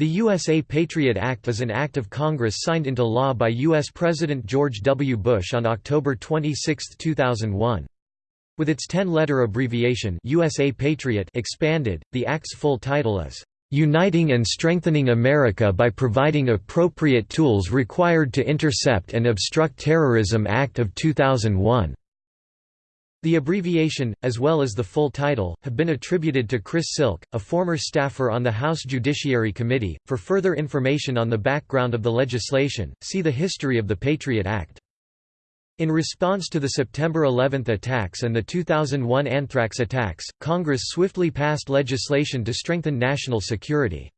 The USA Patriot Act is an act of Congress signed into law by U.S. President George W. Bush on October 26, 2001. With its 10-letter abbreviation USA Patriot expanded, the act's full title is, "...uniting and strengthening America by providing appropriate tools required to intercept and obstruct terrorism Act of 2001." The abbreviation, as well as the full title, have been attributed to Chris Cylke, a former staffer on the House Judiciary Committee. For further information on the background of the legislation, see the history of the Patriot Act. In response to the September 11 attacks and the 2001 anthrax attacks, Congress swiftly passed legislation to strengthen national security.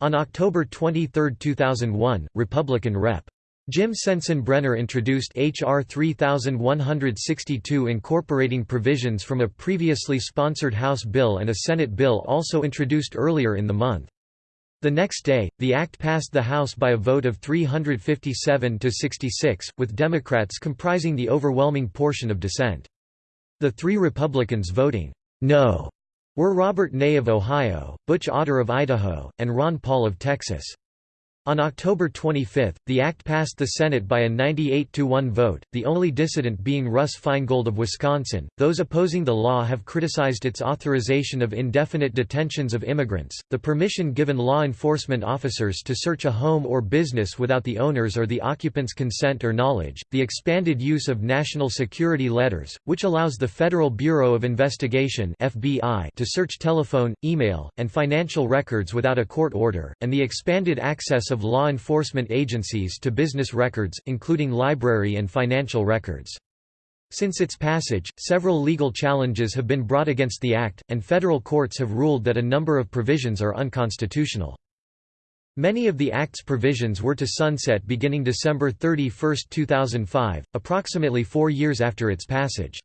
On October 23, 2001, Republican Rep. Jim Sensenbrenner introduced H.R. 3162 incorporating provisions from a previously sponsored House bill and a Senate bill also introduced earlier in the month. The next day, the act passed the House by a vote of 357 to 66, with Democrats comprising the overwhelming portion of dissent. The three Republicans voting no were Robert Ney of Ohio, Butch Otter of Idaho, and Ron Paul of Texas. On October 25, the act passed the Senate by a 98 to 1 vote, the only dissident being Russ Feingold of Wisconsin. Those opposing the law have criticized its authorization of indefinite detentions of immigrants, the permission given law enforcement officers to search a home or business without the owner's or the occupant's consent or knowledge, the expanded use of national security letters, which allows the Federal Bureau of Investigation (FBI) to search telephone, email, and financial records without a court order, and the expanded access of law enforcement agencies to business records, including library and financial records. Since its passage, several legal challenges have been brought against the Act, and federal courts have ruled that a number of provisions are unconstitutional. Many of the Act's provisions were to sunset beginning December 31, 2005, approximately four years after its passage.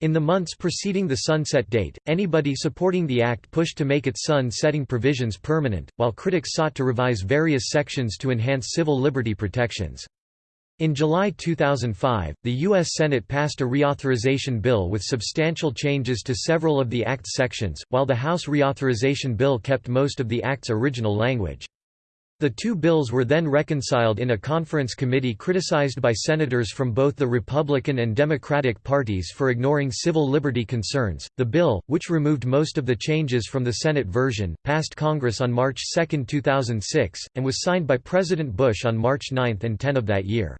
In the months preceding the sunset date, anybody supporting the act pushed to make its sun-setting provisions permanent, while critics sought to revise various sections to enhance civil liberty protections. In July 2005, the U.S. Senate passed a reauthorization bill with substantial changes to several of the Act's sections, while the House reauthorization bill kept most of the Act's original language. The two bills were then reconciled in a conference committee criticized by senators from both the Republican and Democratic parties for ignoring civil liberty concerns. The bill, which removed most of the changes from the Senate version, passed Congress on March 2, 2006, and was signed by President Bush on March 9 and 10 of that year.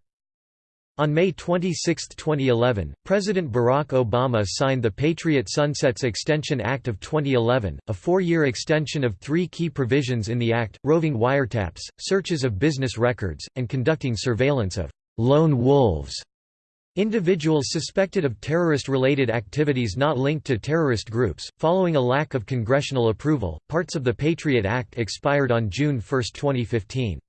On May 26, 2011, President Barack Obama signed the Patriot Sunsets Extension Act of 2011, a four-year extension of three key provisions in the act, roving wiretaps, searches of business records, and conducting surveillance of «lone wolves» Individuals suspected of terrorist-related activities not linked to terrorist groups. Following a lack of congressional approval, parts of the Patriot Act expired on June 1, 2015.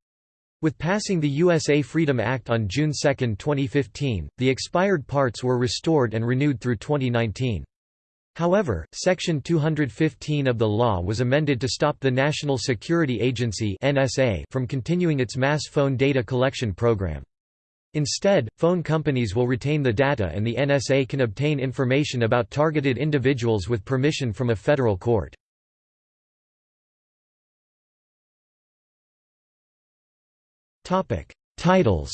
With passing the USA Freedom Act on June 2, 2015, the expired parts were restored and renewed through 2019. However, Section 215 of the law was amended to stop the National Security Agency (NSA) from continuing its mass phone data collection program. Instead, phone companies will retain the data and the NSA can obtain information about targeted individuals with permission from a federal court. Topic: Titles.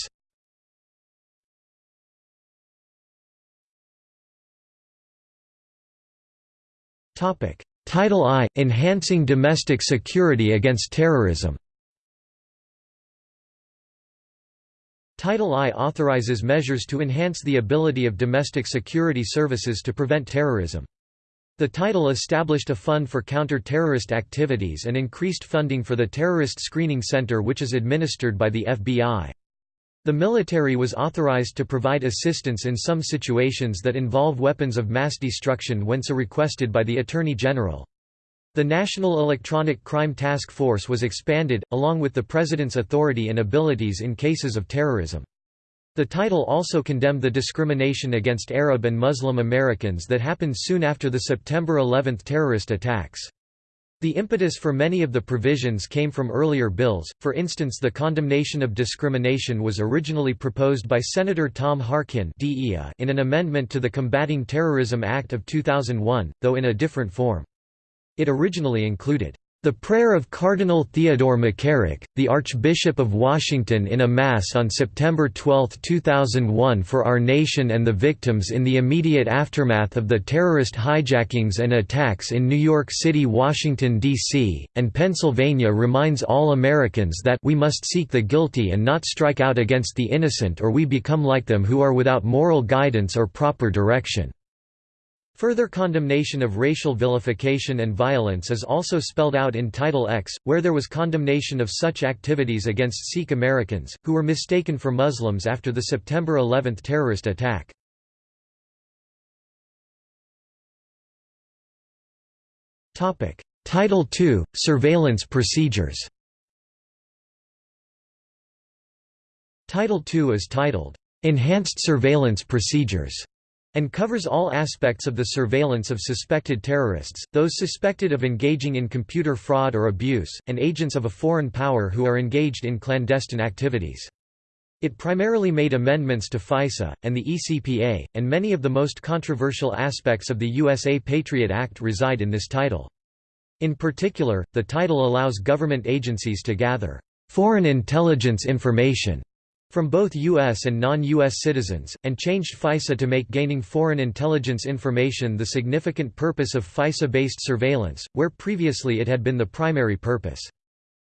Topic: Title I: Enhancing Domestic Security Against Terrorism. Title I authorizes measures to enhance the ability of domestic security services to prevent terrorism. The title established a fund for counter-terrorist activities and increased funding for the Terrorist Screening Center which is administered by the FBI. The military was authorized to provide assistance in some situations that involve weapons of mass destruction when so requested by the Attorney General. The National Electronic Crime Task Force was expanded, along with the President's authority and abilities in cases of terrorism. The title also condemned the discrimination against Arab and Muslim Americans that happened soon after the September 11 terrorist attacks. The impetus for many of the provisions came from earlier bills, for instance the condemnation of discrimination was originally proposed by Senator Tom Harkin in an amendment to the Combating Terrorism Act of 2001, though in a different form. It originally included, The prayer of Cardinal Theodore McCarrick, the Archbishop of Washington in a Mass on September 12, 2001 for our nation and the victims in the immediate aftermath of the terrorist hijackings and attacks in New York City, Washington, D.C., and Pennsylvania reminds all Americans that we must seek the guilty and not strike out against the innocent or we become like them who are without moral guidance or proper direction. Further condemnation of racial vilification and violence is also spelled out in Title X, where there was condemnation of such activities against Sikh Americans, who were mistaken for Muslims after the September 11 terrorist attack. Title II – Surveillance procedures. Title II is titled, "'Enhanced Surveillance Procedures' and covers all aspects of the surveillance of suspected terrorists, those suspected of engaging in computer fraud or abuse, and agents of a foreign power who are engaged in clandestine activities. It primarily made amendments to FISA, and the ECPA, and many of the most controversial aspects of the USA Patriot Act reside in this title. In particular, the title allows government agencies to gather foreign intelligence information from both U.S. and non-U.S. citizens, and changed FISA to make gaining foreign intelligence information the significant purpose of FISA-based surveillance, where previously it had been the primary purpose.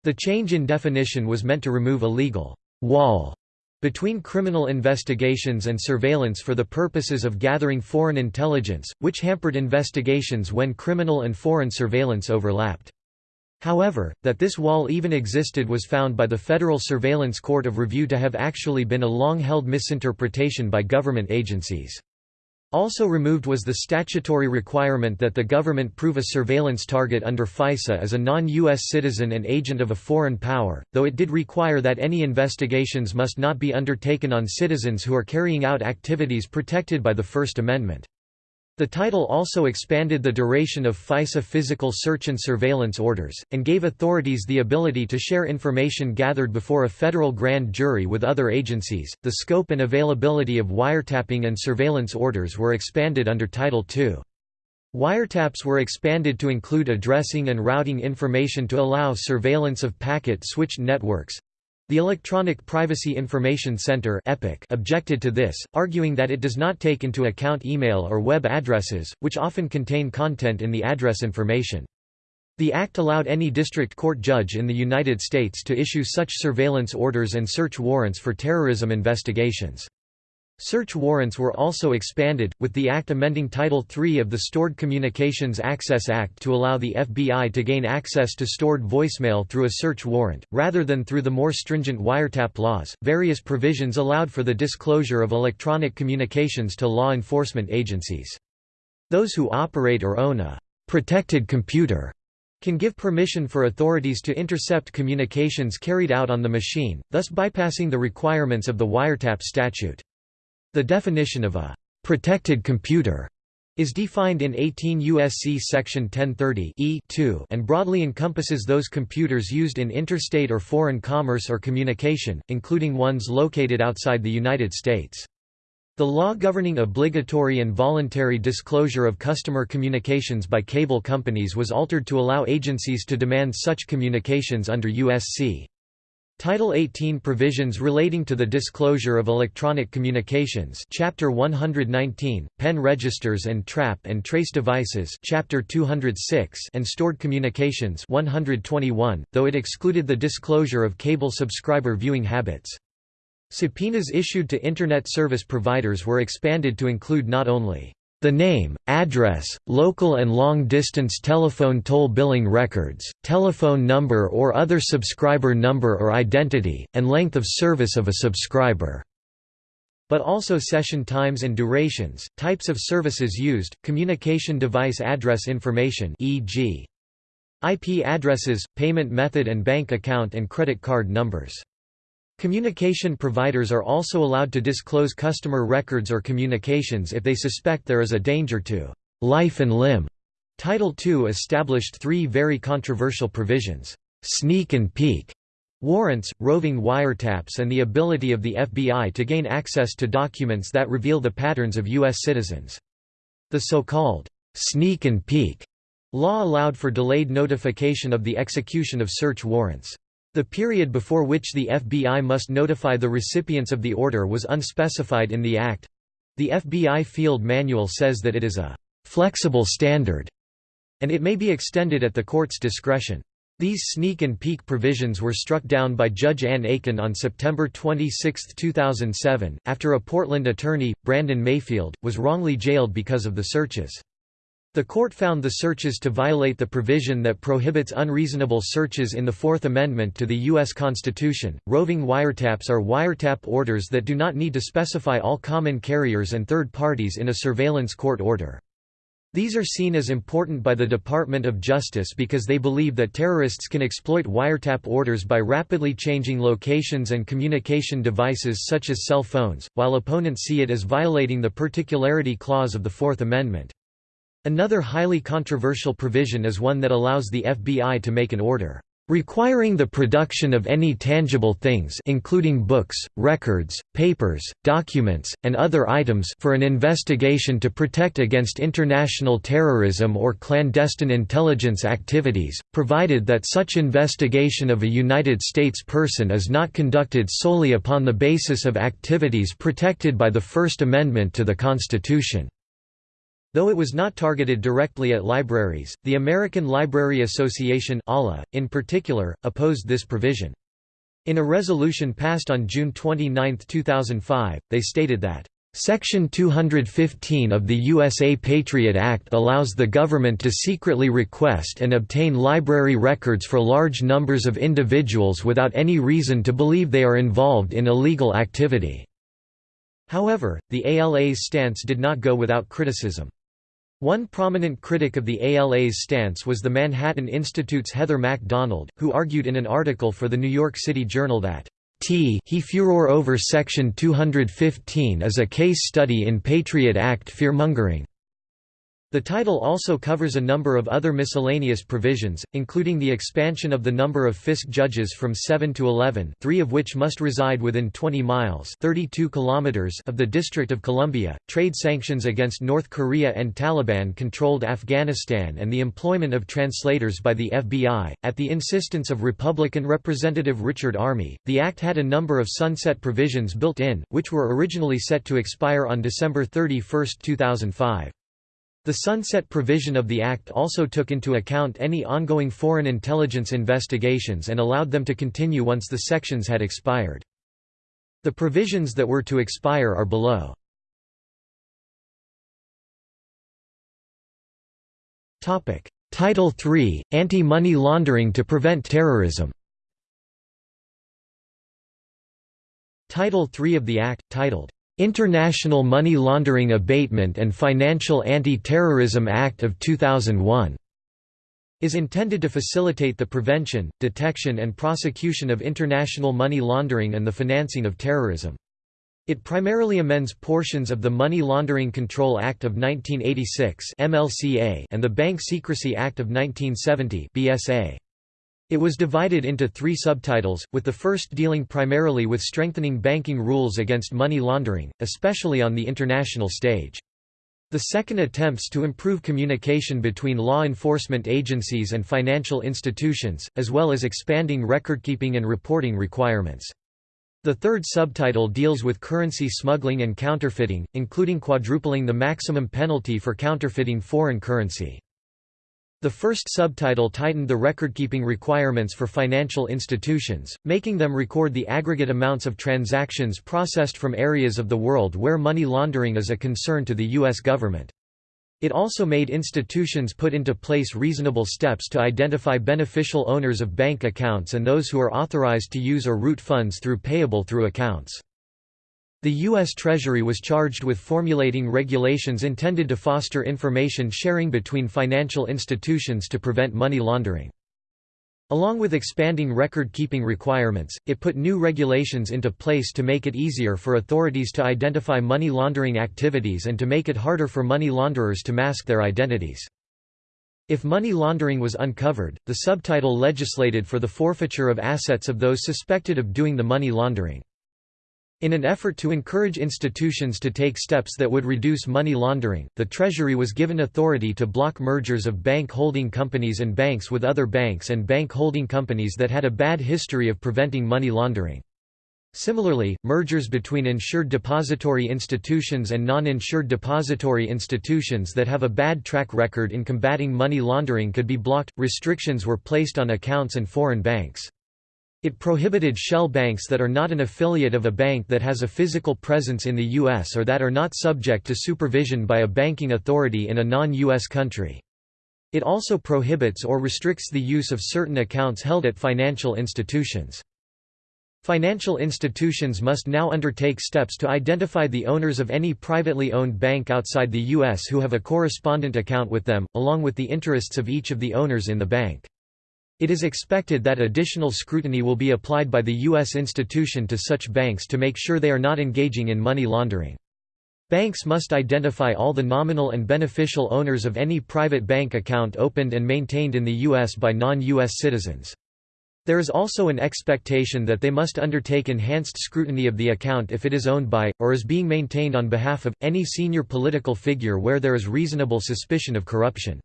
The change in definition was meant to remove a legal «wall» between criminal investigations and surveillance for the purposes of gathering foreign intelligence, which hampered investigations when criminal and foreign surveillance overlapped. However, that this wall even existed was found by the Federal Surveillance Court of Review to have actually been a long-held misinterpretation by government agencies. Also removed was the statutory requirement that the government prove a surveillance target under FISA as a non-U.S. citizen and agent of a foreign power, though it did require that any investigations must not be undertaken on citizens who are carrying out activities protected by the First Amendment. The title also expanded the duration of FISA physical search and surveillance orders, and gave authorities the ability to share information gathered before a federal grand jury with other agencies. The scope and availability of wiretapping and surveillance orders were expanded under Title II. Wiretaps were expanded to include addressing and routing information to allow surveillance of packet-switched networks, the Electronic Privacy Information Center objected to this, arguing that it does not take into account email or web addresses, which often contain content in the address information. The act allowed any district court judge in the United States to issue such surveillance orders and search warrants for terrorism investigations. Search warrants were also expanded, with the Act amending Title III of the Stored Communications Access Act to allow the FBI to gain access to stored voicemail through a search warrant, rather than through the more stringent wiretap laws. Various provisions allowed for the disclosure of electronic communications to law enforcement agencies. Those who operate or own a protected computer can give permission for authorities to intercept communications carried out on the machine, thus bypassing the requirements of the wiretap statute. The definition of a «protected computer» is defined in 18 U.S.C. section 1030 E2 and broadly encompasses those computers used in interstate or foreign commerce or communication, including ones located outside the United States. The law governing obligatory and voluntary disclosure of customer communications by cable companies was altered to allow agencies to demand such communications under U.S.C. Title 18 provisions relating to the disclosure of electronic communications Chapter 119 pen registers and trap and trace devices Chapter 206 and stored communications 121 though it excluded the disclosure of cable subscriber viewing habits. Subpoenas issued to internet service providers were expanded to include not only the name, address, local and long-distance telephone toll billing records, telephone number or other subscriber number or identity, and length of service of a subscriber but also session times and durations, types of services used, communication device address information e.g. IP addresses, payment method and bank account and credit card numbers. Communication providers are also allowed to disclose customer records or communications if they suspect there is a danger to life and limb. Title II established three very controversial provisions, sneak and peek, warrants, roving wiretaps and the ability of the FBI to gain access to documents that reveal the patterns of U.S. citizens. The so-called sneak and peek Law allowed for delayed notification of the execution of search warrants. The period before which the FBI must notify the recipients of the order was unspecified in the Act. The FBI Field Manual says that it is a «flexible standard» and it may be extended at the court's discretion. These sneak and peek provisions were struck down by Judge Ann Aiken on September 26, 2007, after a Portland attorney, Brandon Mayfield, was wrongly jailed because of the searches. The court found the searches to violate the provision that prohibits unreasonable searches in the Fourth Amendment to the U.S. Constitution. Roving wiretaps are wiretap orders that do not need to specify all common carriers and third parties in a surveillance court order. These are seen as important by the Department of Justice because they believe that terrorists can exploit wiretap orders by rapidly changing locations and communication devices such as cell phones, while opponents see it as violating the particularity clause of the Fourth Amendment. Another highly controversial provision is one that allows the FBI to make an order requiring the production of any tangible things including books, records, papers, documents, and other items for an investigation to protect against international terrorism or clandestine intelligence activities, provided that such investigation of a United States person is not conducted solely upon the basis of activities protected by the First Amendment to the Constitution. Though it was not targeted directly at libraries, the American Library Association in particular, opposed this provision. In a resolution passed on June 29, 2005, they stated that Section 215 of the USA Patriot Act allows the government to secretly request and obtain library records for large numbers of individuals without any reason to believe they are involved in illegal activity. However, the ALA's stance did not go without criticism. One prominent critic of the ALA's stance was the Manhattan Institute's Heather MacDonald, who argued in an article for the New York City Journal that T he furor over Section 215 is a case study in Patriot Act fearmongering. The title also covers a number of other miscellaneous provisions, including the expansion of the number of FISC judges from 7 to 11 three of which must reside within 20 miles 32 kilometers of the District of Columbia, trade sanctions against North Korea and Taliban-controlled Afghanistan and the employment of translators by the FBI. At the insistence of Republican Representative Richard Armey, the act had a number of sunset provisions built in, which were originally set to expire on December 31, 2005. The sunset provision of the Act also took into account any ongoing foreign intelligence investigations and allowed them to continue once the sections had expired. The provisions that were to expire are below. Title III – Anti-money laundering to prevent terrorism Title III of the Act, titled, International Money Laundering Abatement and Financial Anti-Terrorism Act of 2001 is intended to facilitate the prevention, detection and prosecution of international money laundering and the financing of terrorism. It primarily amends portions of the Money Laundering Control Act of 1986 MLCA and the Bank Secrecy Act of 1970 BSA. It was divided into three subtitles, with the first dealing primarily with strengthening banking rules against money laundering, especially on the international stage. The second attempts to improve communication between law enforcement agencies and financial institutions, as well as expanding recordkeeping and reporting requirements. The third subtitle deals with currency smuggling and counterfeiting, including quadrupling the maximum penalty for counterfeiting foreign currency. The first subtitle tightened the recordkeeping requirements for financial institutions, making them record the aggregate amounts of transactions processed from areas of the world where money laundering is a concern to the U.S. government. It also made institutions put into place reasonable steps to identify beneficial owners of bank accounts and those who are authorized to use or route funds through payable through accounts. The U.S. Treasury was charged with formulating regulations intended to foster information sharing between financial institutions to prevent money laundering. Along with expanding record-keeping requirements, it put new regulations into place to make it easier for authorities to identify money laundering activities and to make it harder for money launderers to mask their identities. If money laundering was uncovered, the subtitle legislated for the forfeiture of assets of those suspected of doing the money laundering. In an effort to encourage institutions to take steps that would reduce money laundering, the Treasury was given authority to block mergers of bank holding companies and banks with other banks and bank holding companies that had a bad history of preventing money laundering. Similarly, mergers between insured depository institutions and non-insured depository institutions that have a bad track record in combating money laundering could be blocked. Restrictions were placed on accounts and foreign banks. It prohibited shell banks that are not an affiliate of a bank that has a physical presence in the U.S. or that are not subject to supervision by a banking authority in a non-U.S. country. It also prohibits or restricts the use of certain accounts held at financial institutions. Financial institutions must now undertake steps to identify the owners of any privately owned bank outside the U.S. who have a correspondent account with them, along with the interests of each of the owners in the bank. It is expected that additional scrutiny will be applied by the U.S. institution to such banks to make sure they are not engaging in money laundering. Banks must identify all the nominal and beneficial owners of any private bank account opened and maintained in the U.S. by non-U.S. citizens. There is also an expectation that they must undertake enhanced scrutiny of the account if it is owned by, or is being maintained on behalf of, any senior political figure where there is reasonable suspicion of corruption.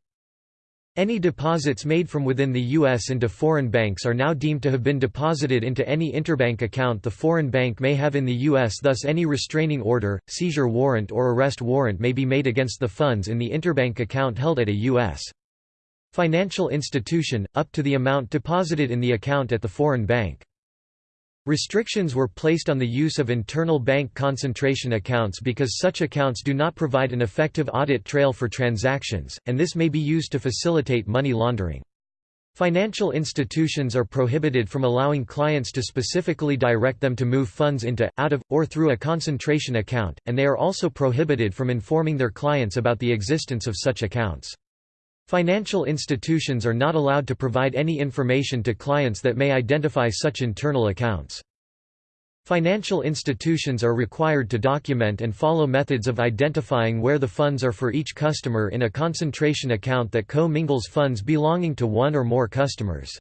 Any deposits made from within the U.S. into foreign banks are now deemed to have been deposited into any interbank account the foreign bank may have in the U.S. Thus any restraining order, seizure warrant or arrest warrant may be made against the funds in the interbank account held at a U.S financial institution, up to the amount deposited in the account at the foreign bank. Restrictions were placed on the use of internal bank concentration accounts because such accounts do not provide an effective audit trail for transactions, and this may be used to facilitate money laundering. Financial institutions are prohibited from allowing clients to specifically direct them to move funds into, out of, or through a concentration account, and they are also prohibited from informing their clients about the existence of such accounts. Financial institutions are not allowed to provide any information to clients that may identify such internal accounts. Financial institutions are required to document and follow methods of identifying where the funds are for each customer in a concentration account that co-mingles funds belonging to one or more customers.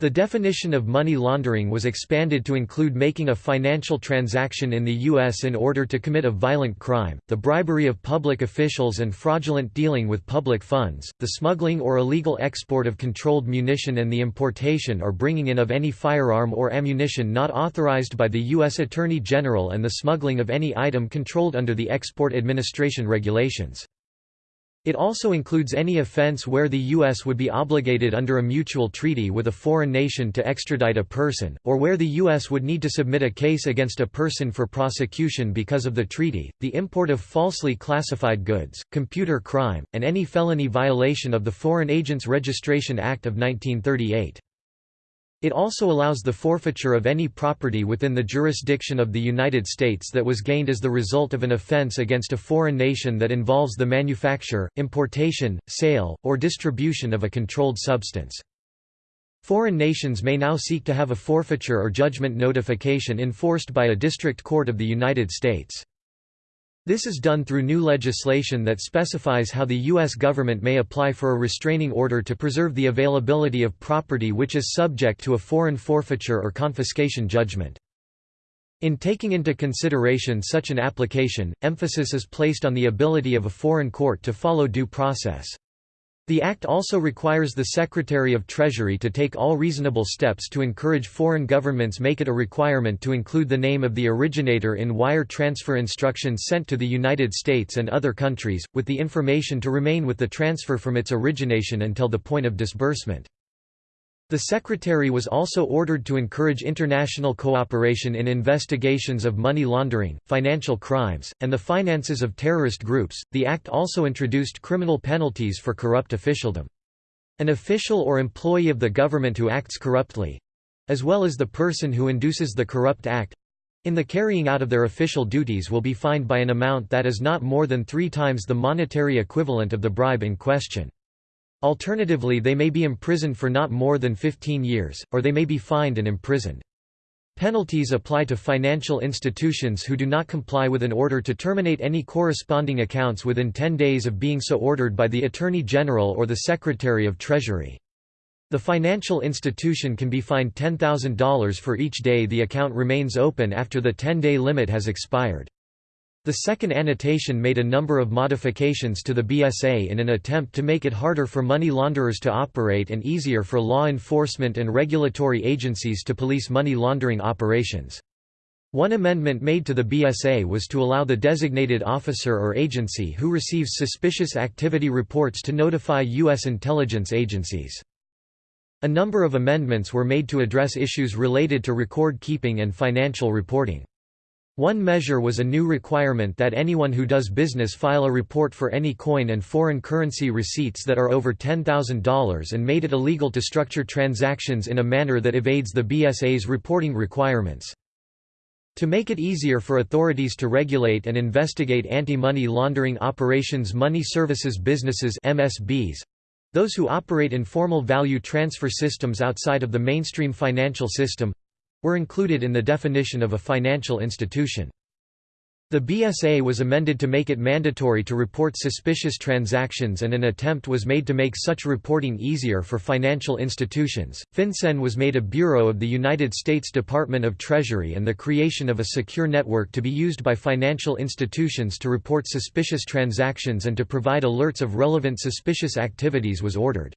The definition of money laundering was expanded to include making a financial transaction in the U.S. in order to commit a violent crime, the bribery of public officials and fraudulent dealing with public funds, the smuggling or illegal export of controlled munition and the importation or bringing in of any firearm or ammunition not authorized by the U.S. Attorney General and the smuggling of any item controlled under the Export Administration regulations. It also includes any offense where the U.S. would be obligated under a mutual treaty with a foreign nation to extradite a person, or where the U.S. would need to submit a case against a person for prosecution because of the treaty, the import of falsely classified goods, computer crime, and any felony violation of the Foreign Agents Registration Act of 1938. It also allows the forfeiture of any property within the jurisdiction of the United States that was gained as the result of an offense against a foreign nation that involves the manufacture, importation, sale, or distribution of a controlled substance. Foreign nations may now seek to have a forfeiture or judgment notification enforced by a district court of the United States. This is done through new legislation that specifies how the U.S. government may apply for a restraining order to preserve the availability of property which is subject to a foreign forfeiture or confiscation judgment. In taking into consideration such an application, emphasis is placed on the ability of a foreign court to follow due process. The Act also requires the Secretary of Treasury to take all reasonable steps to encourage foreign governments make it a requirement to include the name of the originator in wire transfer instructions sent to the United States and other countries, with the information to remain with the transfer from its origination until the point of disbursement. The Secretary was also ordered to encourage international cooperation in investigations of money laundering, financial crimes, and the finances of terrorist groups. The Act also introduced criminal penalties for corrupt officialdom. An official or employee of the government who acts corruptly as well as the person who induces the corrupt act in the carrying out of their official duties will be fined by an amount that is not more than three times the monetary equivalent of the bribe in question. Alternatively they may be imprisoned for not more than 15 years, or they may be fined and imprisoned. Penalties apply to financial institutions who do not comply with an order to terminate any corresponding accounts within 10 days of being so ordered by the Attorney General or the Secretary of Treasury. The financial institution can be fined $10,000 for each day the account remains open after the 10-day limit has expired. The second annotation made a number of modifications to the BSA in an attempt to make it harder for money launderers to operate and easier for law enforcement and regulatory agencies to police money laundering operations. One amendment made to the BSA was to allow the designated officer or agency who receives suspicious activity reports to notify U.S. intelligence agencies. A number of amendments were made to address issues related to record keeping and financial reporting. One measure was a new requirement that anyone who does business file a report for any coin and foreign currency receipts that are over $10,000 and made it illegal to structure transactions in a manner that evades the BSA's reporting requirements. To make it easier for authorities to regulate and investigate anti-money laundering operations money services businesses MSBs, those who operate informal value transfer systems outside of the mainstream financial system were included in the definition of a financial institution. The BSA was amended to make it mandatory to report suspicious transactions and an attempt was made to make such reporting easier for financial institutions. FinCEN was made a bureau of the United States Department of Treasury and the creation of a secure network to be used by financial institutions to report suspicious transactions and to provide alerts of relevant suspicious activities was ordered.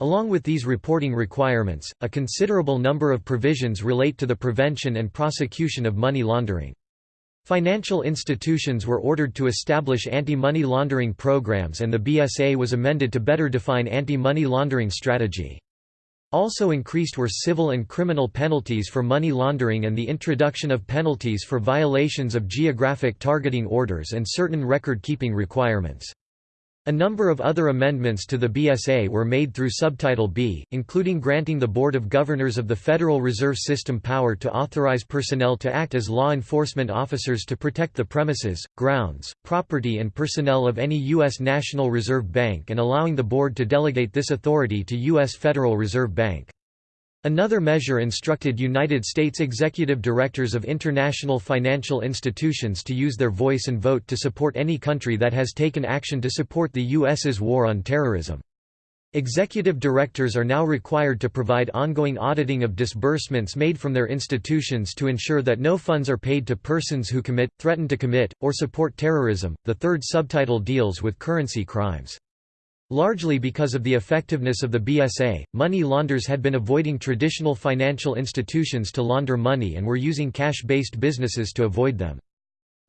Along with these reporting requirements, a considerable number of provisions relate to the prevention and prosecution of money laundering. Financial institutions were ordered to establish anti-money laundering programs and the BSA was amended to better define anti-money laundering strategy. Also increased were civil and criminal penalties for money laundering and the introduction of penalties for violations of geographic targeting orders and certain record-keeping requirements. A number of other amendments to the BSA were made through Subtitle B, including granting the Board of Governors of the Federal Reserve System power to authorize personnel to act as law enforcement officers to protect the premises, grounds, property and personnel of any U.S. National Reserve Bank and allowing the board to delegate this authority to U.S. Federal Reserve Bank. Another measure instructed United States executive directors of international financial institutions to use their voice and vote to support any country that has taken action to support the U.S.'s war on terrorism. Executive directors are now required to provide ongoing auditing of disbursements made from their institutions to ensure that no funds are paid to persons who commit, threaten to commit, or support terrorism. The third subtitle deals with currency crimes. Largely because of the effectiveness of the BSA, money launderers had been avoiding traditional financial institutions to launder money and were using cash-based businesses to avoid them.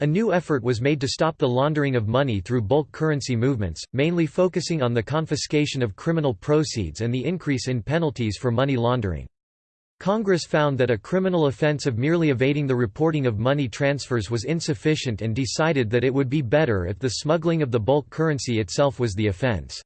A new effort was made to stop the laundering of money through bulk currency movements, mainly focusing on the confiscation of criminal proceeds and the increase in penalties for money laundering. Congress found that a criminal offense of merely evading the reporting of money transfers was insufficient and decided that it would be better if the smuggling of the bulk currency itself was the offense.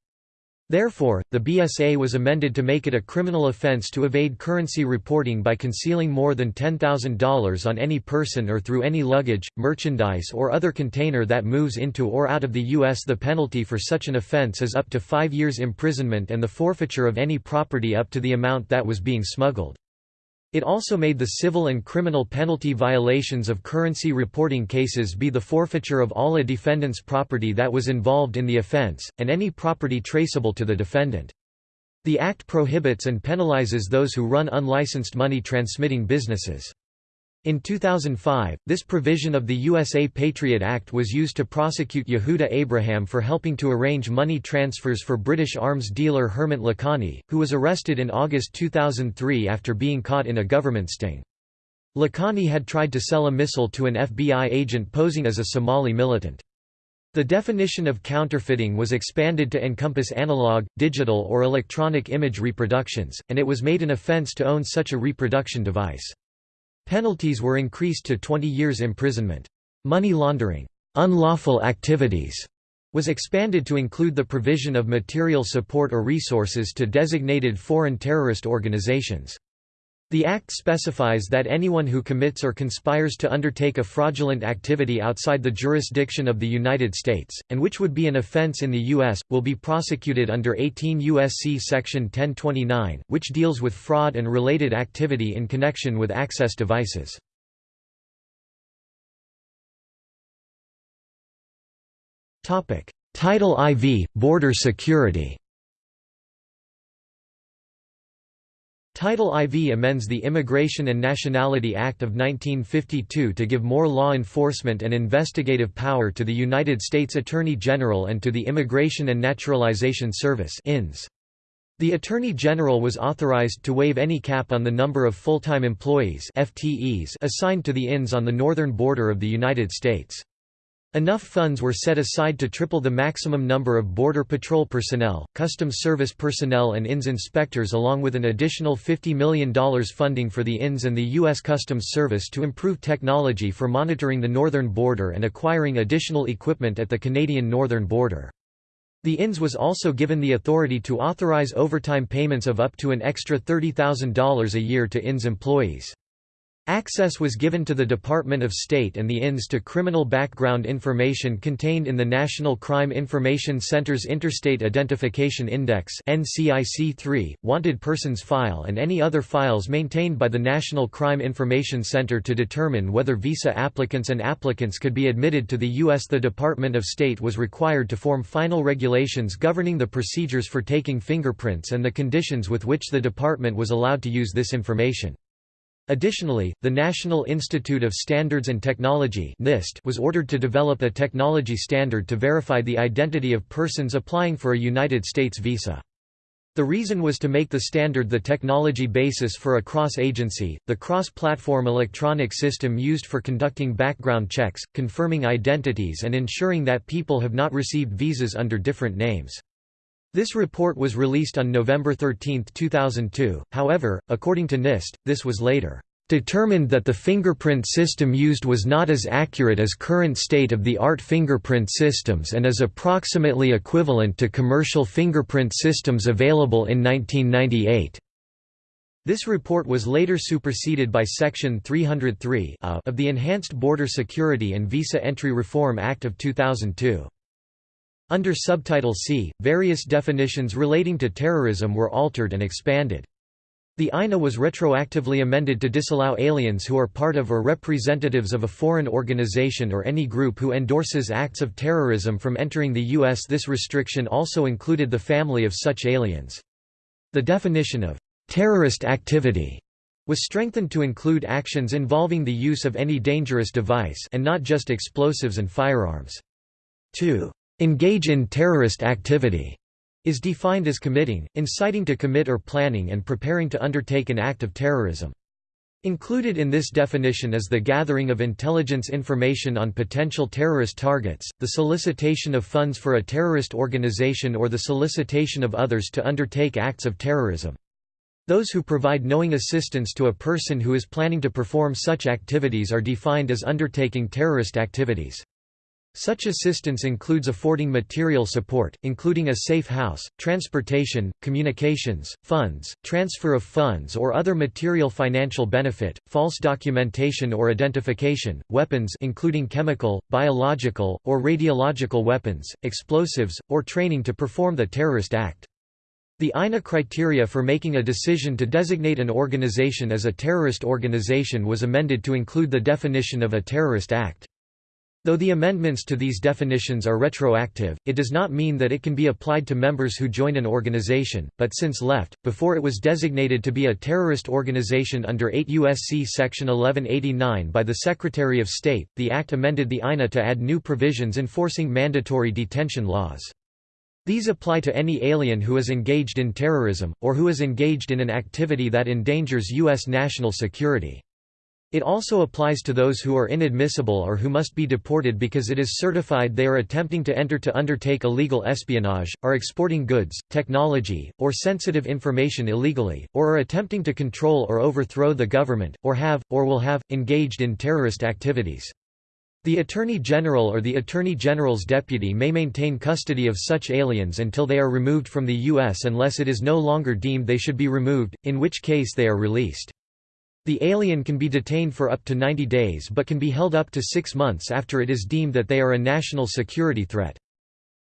Therefore, the BSA was amended to make it a criminal offense to evade currency reporting by concealing more than $10,000 on any person or through any luggage, merchandise or other container that moves into or out of the U.S. The penalty for such an offense is up to five years imprisonment and the forfeiture of any property up to the amount that was being smuggled. It also made the civil and criminal penalty violations of currency reporting cases be the forfeiture of all a defendant's property that was involved in the offense, and any property traceable to the defendant. The Act prohibits and penalizes those who run unlicensed money transmitting businesses. In 2005, this provision of the USA Patriot Act was used to prosecute Yehuda Abraham for helping to arrange money transfers for British arms dealer Hemant Lakhani, who was arrested in August 2003 after being caught in a government sting. Lakhani had tried to sell a missile to an FBI agent posing as a Somali militant. The definition of counterfeiting was expanded to encompass analog, digital or electronic image reproductions, and it was made an offense to own such a reproduction device. Penalties were increased to 20 years imprisonment. Money laundering unlawful activities was expanded to include the provision of material support or resources to designated foreign terrorist organizations. The Act specifies that anyone who commits or conspires to undertake a fraudulent activity outside the jurisdiction of the United States, and which would be an offense in the U.S., will be prosecuted under 18 U.S.C. Section 1029, which deals with fraud and related activity in connection with access devices. Title IV – Border security Title IV amends the Immigration and Nationality Act of 1952 to give more law enforcement and investigative power to the United States Attorney General and to the Immigration and Naturalization Service The Attorney General was authorized to waive any cap on the number of full-time employees FTEs assigned to the INS on the northern border of the United States. Enough funds were set aside to triple the maximum number of Border Patrol personnel, Customs Service personnel and INS inspectors along with an additional $50 million funding for the INS and the U.S. Customs Service to improve technology for monitoring the northern border and acquiring additional equipment at the Canadian northern border. The INS was also given the authority to authorize overtime payments of up to an extra $30,000 a year to INS employees. Access was given to the Department of State and the INS to criminal background information contained in the National Crime Information Center's Interstate Identification Index NCIC-3, Wanted Persons File and any other files maintained by the National Crime Information Center to determine whether visa applicants and applicants could be admitted to the U.S. The Department of State was required to form final regulations governing the procedures for taking fingerprints and the conditions with which the department was allowed to use this information. Additionally, the National Institute of Standards and Technology (NIST) was ordered to develop a technology standard to verify the identity of persons applying for a United States visa. The reason was to make the standard the technology basis for a cross-agency, the cross-platform electronic system used for conducting background checks, confirming identities and ensuring that people have not received visas under different names. This report was released on November 13, 2002, however, according to NIST, this was later determined that the fingerprint system used was not as accurate as current state-of-the-art fingerprint systems and is approximately equivalent to commercial fingerprint systems available in 1998. This report was later superseded by Section 303 of the Enhanced Border Security and Visa Entry Reform Act of 2002. Under Subtitle C, various definitions relating to terrorism were altered and expanded. The INA was retroactively amended to disallow aliens who are part of or representatives of a foreign organization or any group who endorses acts of terrorism from entering the U.S. This restriction also included the family of such aliens. The definition of terrorist activity was strengthened to include actions involving the use of any dangerous device and not just explosives and firearms. 2 engage in terrorist activity is defined as committing, inciting to commit or planning and preparing to undertake an act of terrorism. Included in this definition is the gathering of intelligence information on potential terrorist targets, the solicitation of funds for a terrorist organization or the solicitation of others to undertake acts of terrorism. Those who provide knowing assistance to a person who is planning to perform such activities are defined as undertaking terrorist activities. Such assistance includes affording material support, including a safe house, transportation, communications, funds, transfer of funds or other material financial benefit, false documentation or identification, weapons including chemical, biological, or radiological weapons, explosives, or training to perform the terrorist act. The INA criteria for making a decision to designate an organization as a terrorist organization was amended to include the definition of a terrorist act. Though the amendments to these definitions are retroactive, it does not mean that it can be applied to members who join an organization, but since left, before it was designated to be a terrorist organization under 8 U.S.C. Section 1189 by the Secretary of State, the Act amended the INA to add new provisions enforcing mandatory detention laws. These apply to any alien who is engaged in terrorism, or who is engaged in an activity that endangers U.S. national security. It also applies to those who are inadmissible or who must be deported because it is certified they are attempting to enter to undertake illegal espionage, are exporting goods, technology, or sensitive information illegally, or are attempting to control or overthrow the government, or have, or will have, engaged in terrorist activities. The Attorney General or the Attorney General's deputy may maintain custody of such aliens until they are removed from the U.S. unless it is no longer deemed they should be removed, in which case they are released. The alien can be detained for up to 90 days but can be held up to six months after it is deemed that they are a national security threat.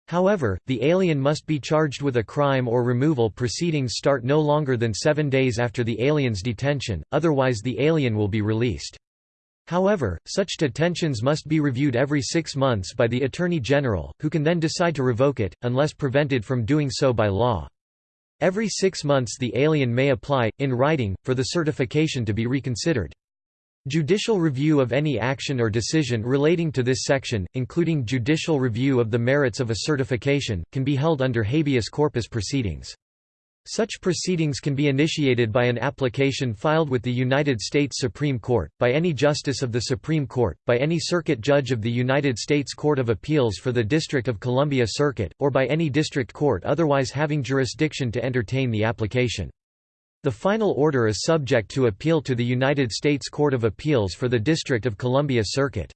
However, the alien must be charged with a crime or removal proceedings start no longer than seven days after the alien's detention, otherwise the alien will be released. However, such detentions must be reviewed every six months by the Attorney General, who can then decide to revoke it, unless prevented from doing so by law. Every six months the alien may apply, in writing, for the certification to be reconsidered. Judicial review of any action or decision relating to this section, including judicial review of the merits of a certification, can be held under habeas corpus proceedings. Such proceedings can be initiated by an application filed with the United States Supreme Court, by any justice of the Supreme Court, by any circuit judge of the United States Court of Appeals for the District of Columbia Circuit, or by any district court otherwise having jurisdiction to entertain the application. The final order is subject to appeal to the United States Court of Appeals for the District of Columbia Circuit.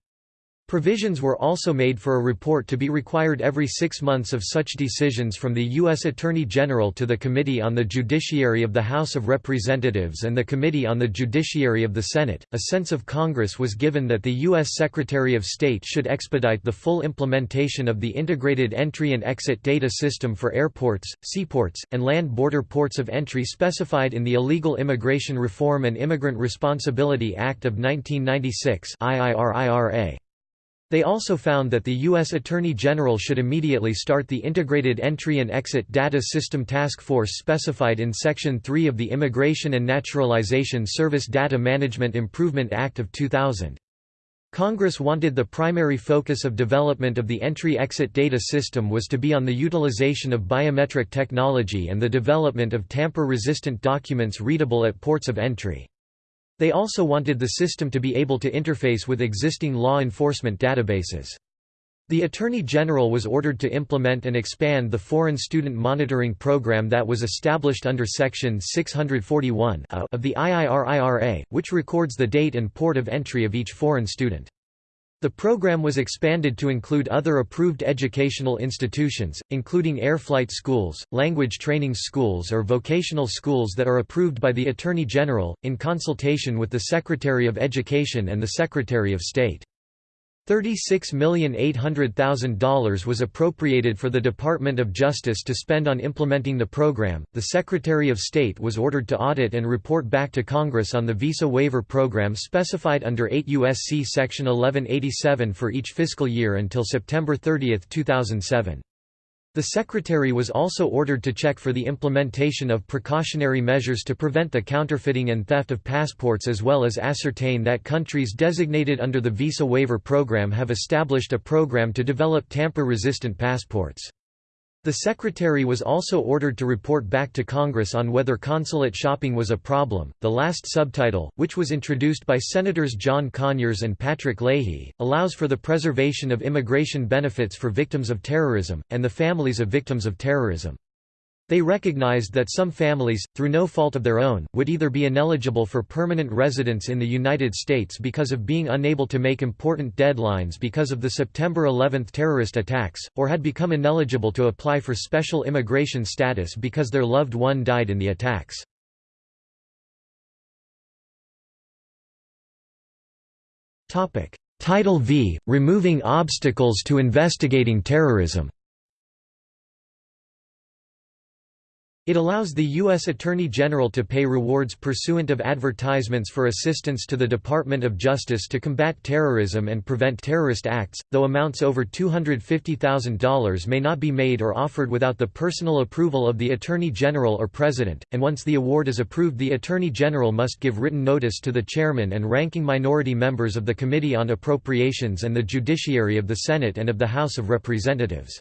Provisions were also made for a report to be required every six months of such decisions from the U.S. Attorney General to the Committee on the Judiciary of the House of Representatives and the Committee on the Judiciary of the Senate. A sense of Congress was given that the U.S. Secretary of State should expedite the full implementation of the Integrated Entry and Exit Data System for airports, seaports, and land border ports of entry specified in the Illegal Immigration Reform and Immigrant Responsibility Act of 1996 IIRIRA. They also found that the U.S. Attorney General should immediately start the Integrated Entry and Exit Data System Task Force specified in Section 3 of the Immigration and Naturalization Service Data Management Improvement Act of 2000. Congress wanted the primary focus of development of the entry-exit data system was to be on the utilization of biometric technology and the development of tamper-resistant documents readable at ports of entry. They also wanted the system to be able to interface with existing law enforcement databases. The Attorney General was ordered to implement and expand the Foreign Student Monitoring Program that was established under Section 641 of the IIRIRA, which records the date and port of entry of each foreign student. The program was expanded to include other approved educational institutions, including air flight schools, language training schools or vocational schools that are approved by the Attorney General, in consultation with the Secretary of Education and the Secretary of State. $36,800,000 was appropriated for the Department of Justice to spend on implementing the program. The Secretary of State was ordered to audit and report back to Congress on the visa waiver program specified under 8 U.S.C. Section 1187 for each fiscal year until September 30, 2007. The Secretary was also ordered to check for the implementation of precautionary measures to prevent the counterfeiting and theft of passports as well as ascertain that countries designated under the Visa Waiver Program have established a program to develop tamper-resistant passports. The Secretary was also ordered to report back to Congress on whether consulate shopping was a problem. The last subtitle, which was introduced by Senators John Conyers and Patrick Leahy, allows for the preservation of immigration benefits for victims of terrorism, and the families of victims of terrorism. They recognized that some families, through no fault of their own, would either be ineligible for permanent residence in the United States because of being unable to make important deadlines because of the September 11 terrorist attacks, or had become ineligible to apply for special immigration status because their loved one died in the attacks. Title V – Removing obstacles to investigating terrorism It allows the U.S. Attorney General to pay rewards pursuant of advertisements for assistance to the Department of Justice to combat terrorism and prevent terrorist acts, though amounts over $250,000 may not be made or offered without the personal approval of the Attorney General or President, and once the award is approved the Attorney General must give written notice to the Chairman and ranking minority members of the Committee on Appropriations and the Judiciary of the Senate and of the House of Representatives.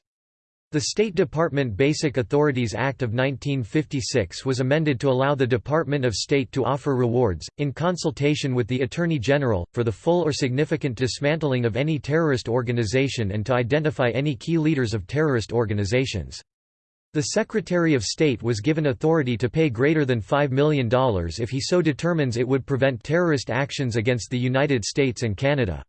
The State Department Basic Authorities Act of 1956 was amended to allow the Department of State to offer rewards, in consultation with the Attorney General, for the full or significant dismantling of any terrorist organization and to identify any key leaders of terrorist organizations. The Secretary of State was given authority to pay greater than $5 million if he so determines it would prevent terrorist actions against the United States and Canada.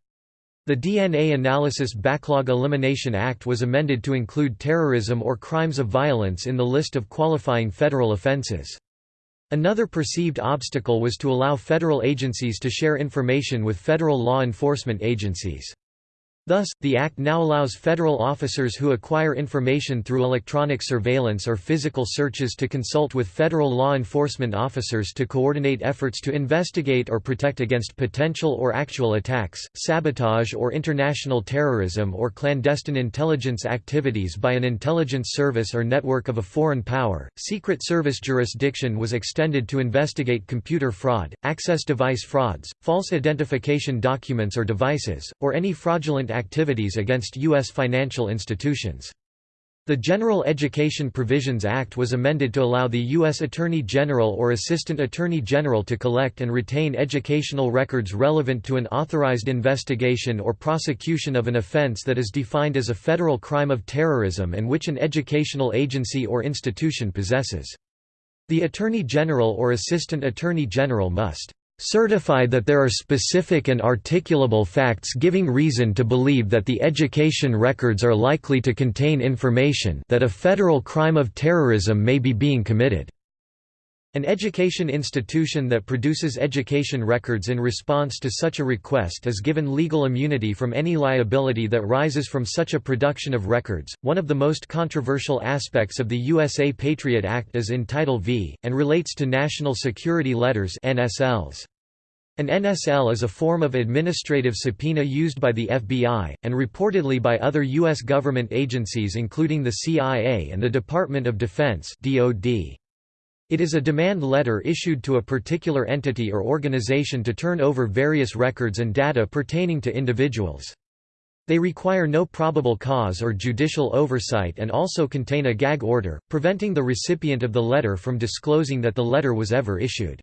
The DNA Analysis Backlog Elimination Act was amended to include terrorism or crimes of violence in the list of qualifying federal offenses. Another perceived obstacle was to allow federal agencies to share information with federal law enforcement agencies. Thus, the Act now allows federal officers who acquire information through electronic surveillance or physical searches to consult with federal law enforcement officers to coordinate efforts to investigate or protect against potential or actual attacks, sabotage or international terrorism or clandestine intelligence activities by an intelligence service or network of a foreign power. Secret Service jurisdiction was extended to investigate computer fraud, access device frauds, false identification documents or devices, or any fraudulent activities against U.S. financial institutions. The General Education Provisions Act was amended to allow the U.S. Attorney General or Assistant Attorney General to collect and retain educational records relevant to an authorized investigation or prosecution of an offense that is defined as a federal crime of terrorism and which an educational agency or institution possesses. The Attorney General or Assistant Attorney General must certify that there are specific and articulable facts giving reason to believe that the education records are likely to contain information that a federal crime of terrorism may be being committed. An education institution that produces education records in response to such a request is given legal immunity from any liability that rises from such a production of records. One of the most controversial aspects of the USA Patriot Act is in Title V, and relates to National Security Letters NSLs. An NSL is a form of administrative subpoena used by the FBI, and reportedly by other U.S. government agencies including the CIA and the Department of Defense DoD. It is a demand letter issued to a particular entity or organization to turn over various records and data pertaining to individuals. They require no probable cause or judicial oversight and also contain a gag order, preventing the recipient of the letter from disclosing that the letter was ever issued.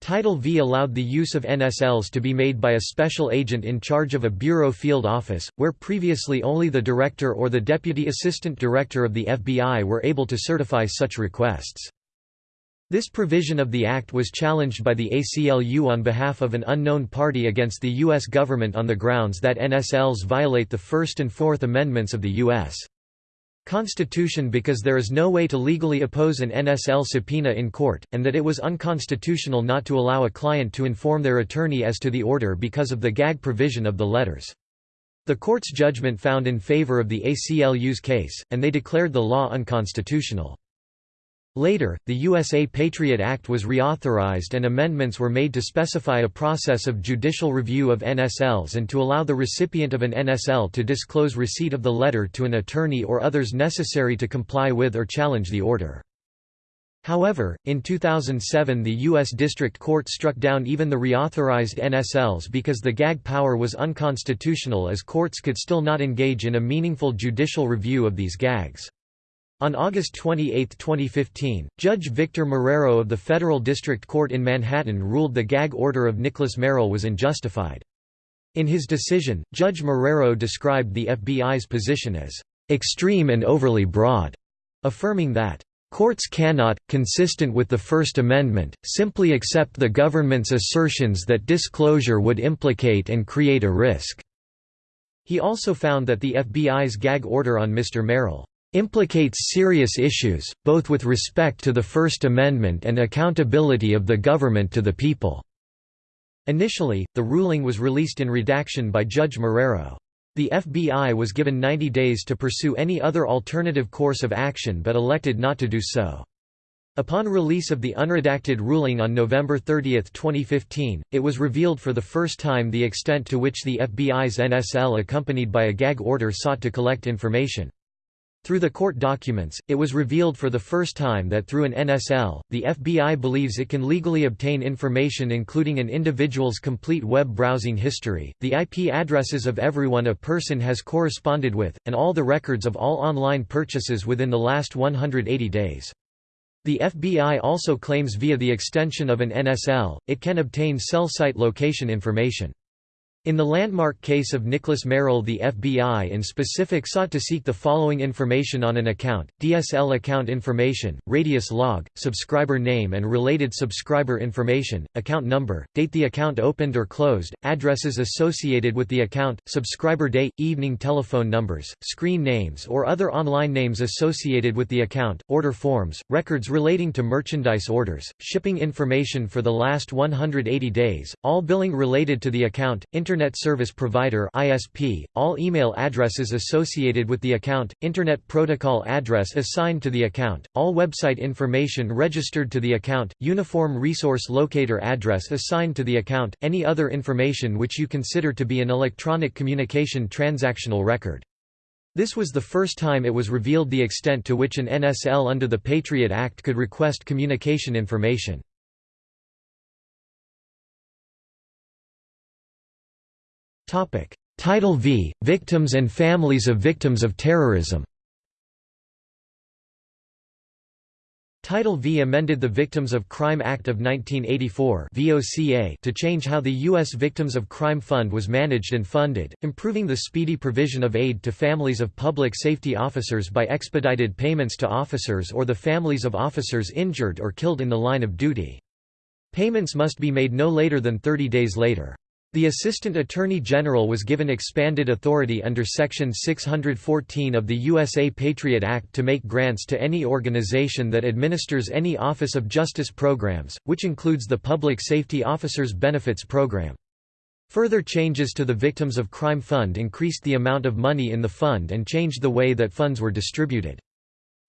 Title V allowed the use of NSLs to be made by a special agent in charge of a bureau field office, where previously only the director or the deputy assistant director of the FBI were able to certify such requests. This provision of the Act was challenged by the ACLU on behalf of an unknown party against the U.S. government on the grounds that NSLs violate the First and Fourth Amendments of the U.S. Constitution because there is no way to legally oppose an NSL subpoena in court, and that it was unconstitutional not to allow a client to inform their attorney as to the order because of the gag provision of the letters. The court's judgment found in favor of the ACLU's case, and they declared the law unconstitutional. Later, the USA Patriot Act was reauthorized and amendments were made to specify a process of judicial review of NSLs and to allow the recipient of an NSL to disclose receipt of the letter to an attorney or others necessary to comply with or challenge the order. However, in 2007 the U.S. District Court struck down even the reauthorized NSLs because the gag power was unconstitutional as courts could still not engage in a meaningful judicial review of these gags. On August 28, 2015, Judge Victor Marrero of the Federal District Court in Manhattan ruled the gag order of Nicholas Merrill was unjustified. In his decision, Judge Marrero described the FBI's position as extreme and overly broad, affirming that Courts cannot, consistent with the First Amendment, simply accept the government's assertions that disclosure would implicate and create a risk." He also found that the FBI's gag order on Mr. Merrill implicates serious issues, both with respect to the First Amendment and accountability of the government to the people." Initially, the ruling was released in redaction by Judge Marrero. The FBI was given 90 days to pursue any other alternative course of action but elected not to do so. Upon release of the unredacted ruling on November 30, 2015, it was revealed for the first time the extent to which the FBI's NSL accompanied by a gag order sought to collect information. Through the court documents, it was revealed for the first time that through an NSL, the FBI believes it can legally obtain information including an individual's complete web browsing history, the IP addresses of everyone a person has corresponded with, and all the records of all online purchases within the last 180 days. The FBI also claims via the extension of an NSL, it can obtain cell site location information. In the landmark case of Nicholas Merrill the FBI in specific sought to seek the following information on an account, DSL account information, radius log, subscriber name and related subscriber information, account number, date the account opened or closed, addresses associated with the account, subscriber day, evening telephone numbers, screen names or other online names associated with the account, order forms, records relating to merchandise orders, shipping information for the last 180 days, all billing related to the account, Internet Service Provider (ISP), all email addresses associated with the account, Internet Protocol address assigned to the account, all website information registered to the account, Uniform Resource Locator address assigned to the account, any other information which you consider to be an electronic communication transactional record. This was the first time it was revealed the extent to which an NSL under the Patriot Act could request communication information. Title V – Victims and families of victims of terrorism Title V amended the Victims of Crime Act of 1984 to change how the U.S. Victims of Crime Fund was managed and funded, improving the speedy provision of aid to families of public safety officers by expedited payments to officers or the families of officers injured or killed in the line of duty. Payments must be made no later than 30 days later. The Assistant Attorney General was given expanded authority under Section 614 of the USA Patriot Act to make grants to any organization that administers any Office of Justice programs, which includes the Public Safety Officers Benefits Program. Further changes to the Victims of Crime Fund increased the amount of money in the fund and changed the way that funds were distributed.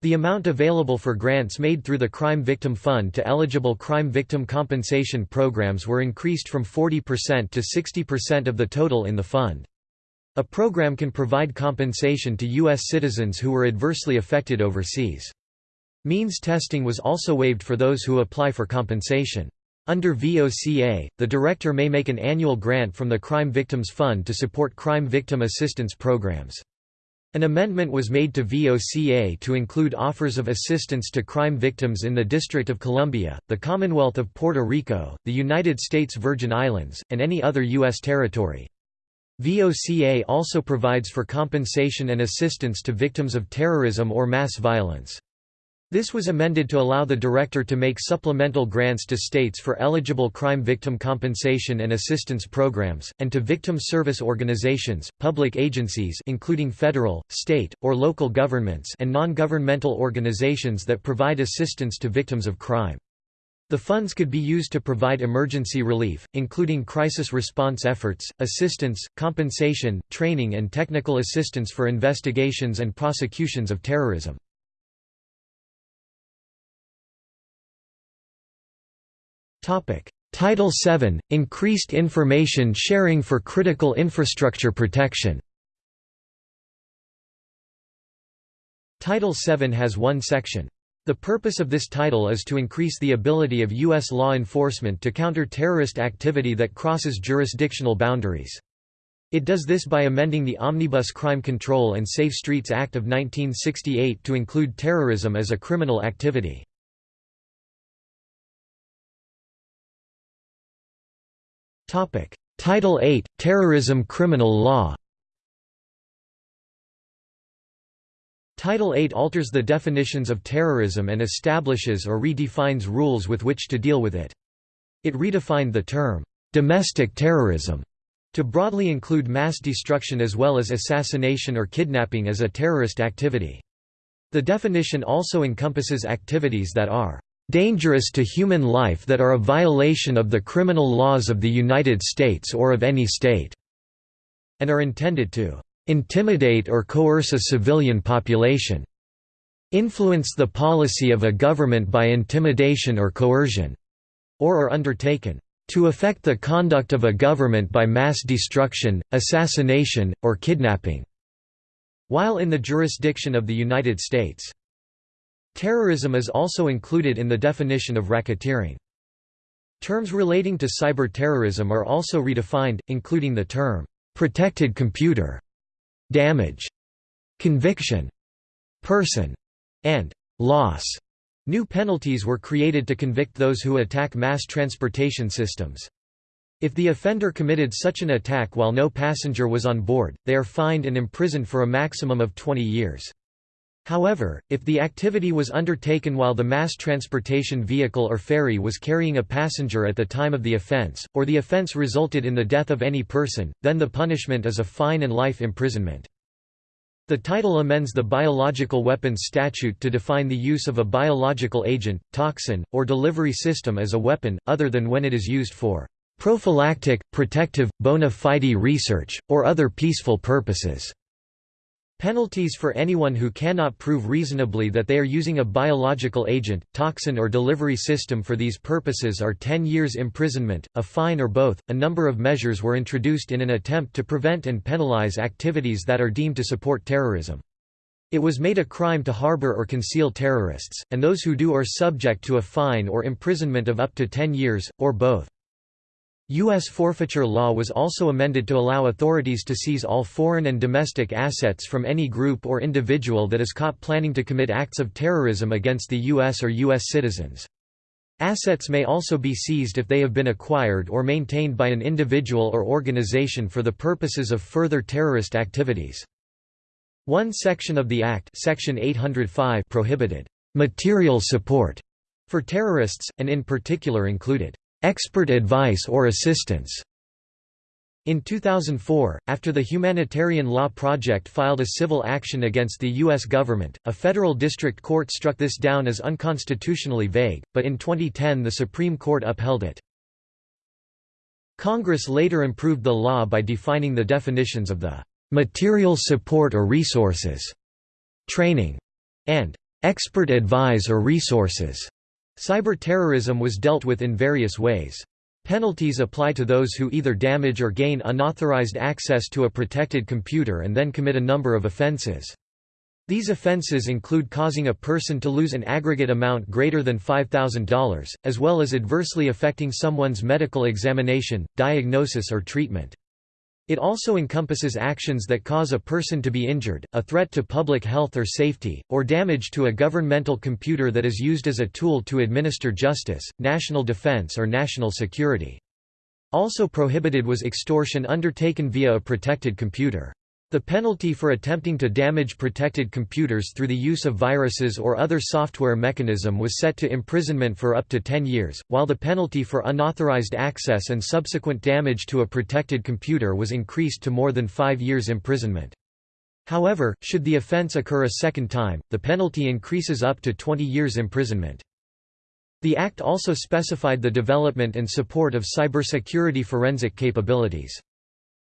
The amount available for grants made through the Crime Victim Fund to eligible crime victim compensation programs were increased from 40% to 60% of the total in the fund. A program can provide compensation to U.S. citizens who were adversely affected overseas. Means testing was also waived for those who apply for compensation. Under VOCA, the director may make an annual grant from the Crime Victims Fund to support crime victim assistance programs. An amendment was made to VOCA to include offers of assistance to crime victims in the District of Columbia, the Commonwealth of Puerto Rico, the United States Virgin Islands, and any other U.S. territory. VOCA also provides for compensation and assistance to victims of terrorism or mass violence. This was amended to allow the director to make supplemental grants to states for eligible crime victim compensation and assistance programs, and to victim service organizations, public agencies including federal, state, or local governments and non-governmental organizations that provide assistance to victims of crime. The funds could be used to provide emergency relief, including crisis response efforts, assistance, compensation, training and technical assistance for investigations and prosecutions of terrorism. Title VII – Increased information sharing for critical infrastructure protection Title VII has one section. The purpose of this title is to increase the ability of U.S. law enforcement to counter terrorist activity that crosses jurisdictional boundaries. It does this by amending the Omnibus Crime Control and Safe Streets Act of 1968 to include terrorism as a criminal activity. Title 8 – Terrorism Criminal Law Title 8 alters the definitions of terrorism and establishes or redefines rules with which to deal with it. It redefined the term, "'domestic terrorism' to broadly include mass destruction as well as assassination or kidnapping as a terrorist activity. The definition also encompasses activities that are dangerous to human life that are a violation of the criminal laws of the United States or of any state", and are intended to "...intimidate or coerce a civilian population", "...influence the policy of a government by intimidation or coercion", or are undertaken to affect the conduct of a government by mass destruction, assassination, or kidnapping", while in the jurisdiction of the United States. Terrorism is also included in the definition of racketeering. Terms relating to cyber terrorism are also redefined, including the term, "...protected computer", "...damage", "...conviction", "...person", and "...loss". New penalties were created to convict those who attack mass transportation systems. If the offender committed such an attack while no passenger was on board, they are fined and imprisoned for a maximum of 20 years. However, if the activity was undertaken while the mass transportation vehicle or ferry was carrying a passenger at the time of the offense, or the offense resulted in the death of any person, then the punishment is a fine and life imprisonment. The title amends the Biological Weapons Statute to define the use of a biological agent, toxin, or delivery system as a weapon, other than when it is used for prophylactic, protective, bona fide research, or other peaceful purposes. Penalties for anyone who cannot prove reasonably that they are using a biological agent, toxin, or delivery system for these purposes are 10 years imprisonment, a fine, or both. A number of measures were introduced in an attempt to prevent and penalize activities that are deemed to support terrorism. It was made a crime to harbor or conceal terrorists, and those who do are subject to a fine or imprisonment of up to 10 years, or both. U.S. forfeiture law was also amended to allow authorities to seize all foreign and domestic assets from any group or individual that is caught planning to commit acts of terrorism against the U.S. or U.S. citizens. Assets may also be seized if they have been acquired or maintained by an individual or organization for the purposes of further terrorist activities. One section of the Act section 805 prohibited «material support» for terrorists, and in particular included expert advice or assistance. In 2004, after the Humanitarian Law Project filed a civil action against the U.S. government, a federal district court struck this down as unconstitutionally vague, but in 2010 the Supreme Court upheld it. Congress later improved the law by defining the definitions of the material support or resources, training, and expert advise or resources Cyber-terrorism was dealt with in various ways. Penalties apply to those who either damage or gain unauthorized access to a protected computer and then commit a number of offenses. These offenses include causing a person to lose an aggregate amount greater than $5,000, as well as adversely affecting someone's medical examination, diagnosis or treatment. It also encompasses actions that cause a person to be injured, a threat to public health or safety, or damage to a governmental computer that is used as a tool to administer justice, national defense or national security. Also prohibited was extortion undertaken via a protected computer. The penalty for attempting to damage protected computers through the use of viruses or other software mechanism was set to imprisonment for up to 10 years, while the penalty for unauthorized access and subsequent damage to a protected computer was increased to more than 5 years imprisonment. However, should the offense occur a second time, the penalty increases up to 20 years imprisonment. The Act also specified the development and support of cybersecurity forensic capabilities.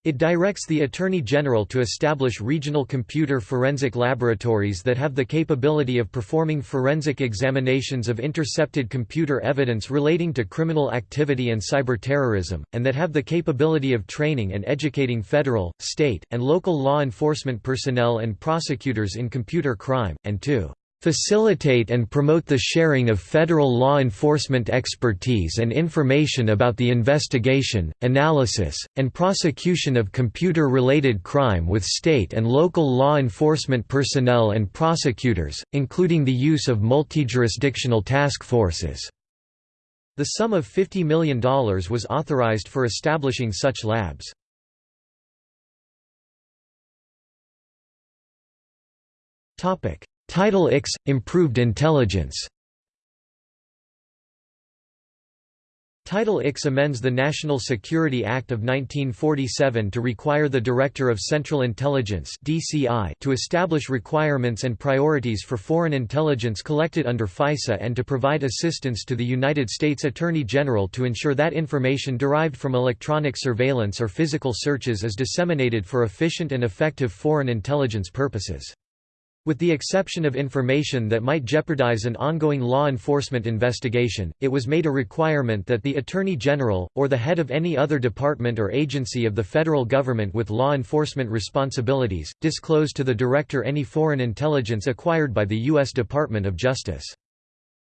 It directs the Attorney General to establish regional computer forensic laboratories that have the capability of performing forensic examinations of intercepted computer evidence relating to criminal activity and cyber-terrorism, and that have the capability of training and educating federal, state, and local law enforcement personnel and prosecutors in computer crime, and to facilitate and promote the sharing of federal law enforcement expertise and information about the investigation, analysis, and prosecution of computer-related crime with state and local law enforcement personnel and prosecutors, including the use of multi-jurisdictional task forces. The sum of $50 million was authorized for establishing such labs. Topic Title IX – Improved Intelligence Title IX amends the National Security Act of 1947 to require the Director of Central Intelligence (DCI) to establish requirements and priorities for foreign intelligence collected under FISA and to provide assistance to the United States Attorney General to ensure that information derived from electronic surveillance or physical searches is disseminated for efficient and effective foreign intelligence purposes. With the exception of information that might jeopardize an ongoing law enforcement investigation, it was made a requirement that the Attorney General, or the head of any other department or agency of the federal government with law enforcement responsibilities, disclose to the Director any foreign intelligence acquired by the U.S. Department of Justice.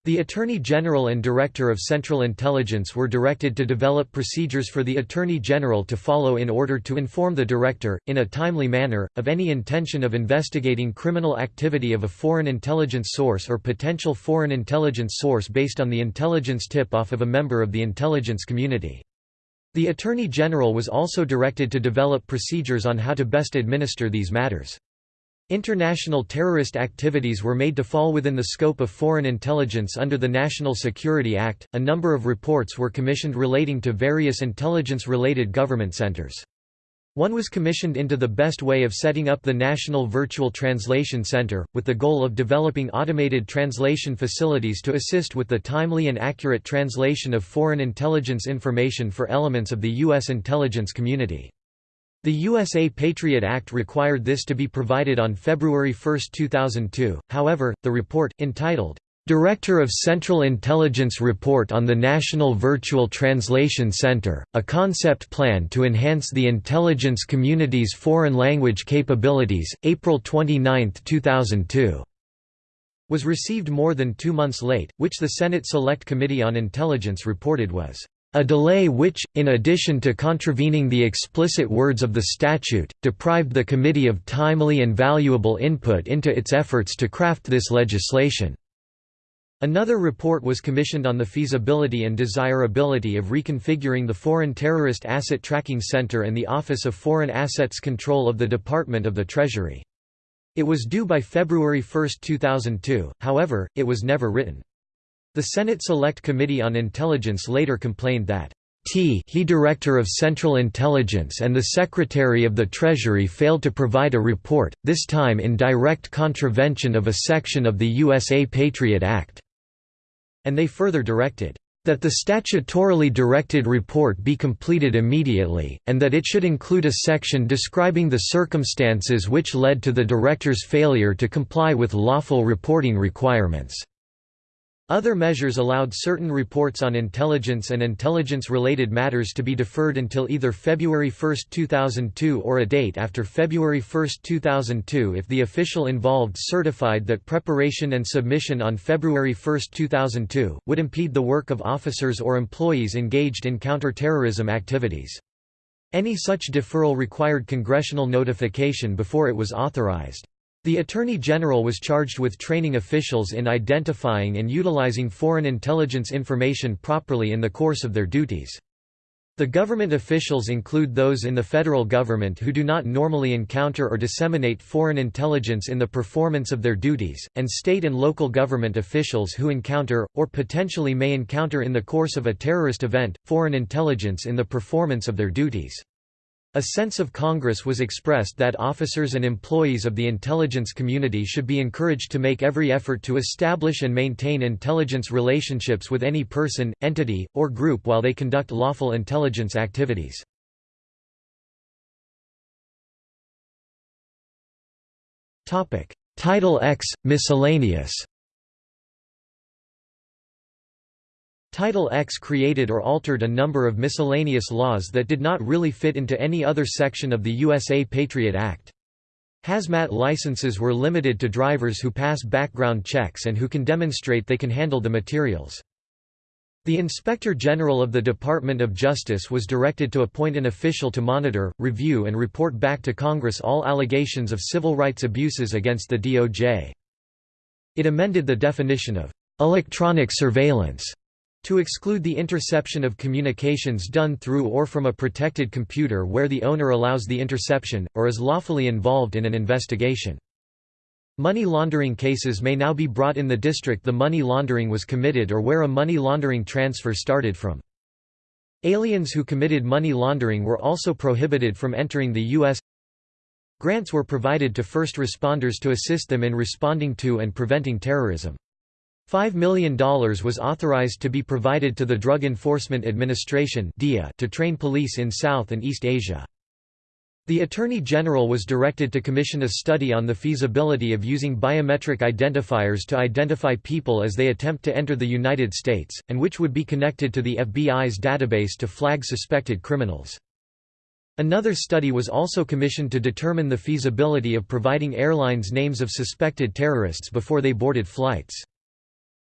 The Attorney General and Director of Central Intelligence were directed to develop procedures for the Attorney General to follow in order to inform the Director, in a timely manner, of any intention of investigating criminal activity of a foreign intelligence source or potential foreign intelligence source based on the intelligence tip-off of a member of the intelligence community. The Attorney General was also directed to develop procedures on how to best administer these matters. International terrorist activities were made to fall within the scope of foreign intelligence under the National Security Act. A number of reports were commissioned relating to various intelligence related government centers. One was commissioned into the best way of setting up the National Virtual Translation Center, with the goal of developing automated translation facilities to assist with the timely and accurate translation of foreign intelligence information for elements of the U.S. intelligence community. The USA Patriot Act required this to be provided on February 1, 2002, however, the report, entitled, Director of Central Intelligence Report on the National Virtual Translation Center, a concept plan to enhance the intelligence community's foreign language capabilities, April 29, 2002 was received more than two months late, which the Senate Select Committee on Intelligence reported was a delay which, in addition to contravening the explicit words of the statute, deprived the committee of timely and valuable input into its efforts to craft this legislation. Another report was commissioned on the feasibility and desirability of reconfiguring the Foreign Terrorist Asset Tracking Center and the Office of Foreign Assets Control of the Department of the Treasury. It was due by February 1, 2002, however, it was never written. The Senate Select Committee on Intelligence later complained that T he Director of Central Intelligence and the Secretary of the Treasury failed to provide a report, this time in direct contravention of a section of the USA Patriot Act and they further directed, "...that the statutorily directed report be completed immediately, and that it should include a section describing the circumstances which led to the director's failure to comply with lawful reporting requirements." Other measures allowed certain reports on intelligence and intelligence-related matters to be deferred until either February 1, 2002 or a date after February 1, 2002 if the official involved certified that preparation and submission on February 1, 2002, would impede the work of officers or employees engaged in counterterrorism activities. Any such deferral required congressional notification before it was authorized. The Attorney General was charged with training officials in identifying and utilizing foreign intelligence information properly in the course of their duties. The government officials include those in the federal government who do not normally encounter or disseminate foreign intelligence in the performance of their duties, and state and local government officials who encounter, or potentially may encounter in the course of a terrorist event, foreign intelligence in the performance of their duties. A sense of Congress was expressed that officers and employees of the intelligence community should be encouraged to make every effort to establish and maintain intelligence relationships with any person, entity, or group while they conduct lawful intelligence activities. Title X – Miscellaneous Title X created or altered a number of miscellaneous laws that did not really fit into any other section of the USA Patriot Act. Hazmat licenses were limited to drivers who pass background checks and who can demonstrate they can handle the materials. The Inspector General of the Department of Justice was directed to appoint an official to monitor, review and report back to Congress all allegations of civil rights abuses against the DOJ. It amended the definition of electronic surveillance to exclude the interception of communications done through or from a protected computer where the owner allows the interception, or is lawfully involved in an investigation. Money laundering cases may now be brought in the district the money laundering was committed or where a money laundering transfer started from. Aliens who committed money laundering were also prohibited from entering the U.S. Grants were provided to first responders to assist them in responding to and preventing terrorism. $5 million was authorized to be provided to the Drug Enforcement Administration to train police in South and East Asia. The Attorney General was directed to commission a study on the feasibility of using biometric identifiers to identify people as they attempt to enter the United States, and which would be connected to the FBI's database to flag suspected criminals. Another study was also commissioned to determine the feasibility of providing airlines names of suspected terrorists before they boarded flights.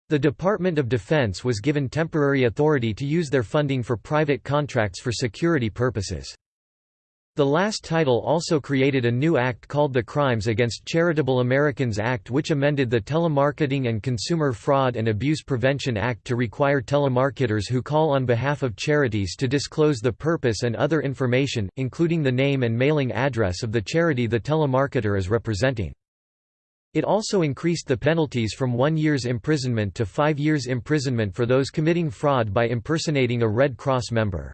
The Department of Defense was given temporary authority to use their funding for private contracts for security purposes. The last title also created a new act called the Crimes Against Charitable Americans Act which amended the Telemarketing and Consumer Fraud and Abuse Prevention Act to require telemarketers who call on behalf of charities to disclose the purpose and other information, including the name and mailing address of the charity the telemarketer is representing. It also increased the penalties from one year's imprisonment to five years imprisonment for those committing fraud by impersonating a Red Cross member.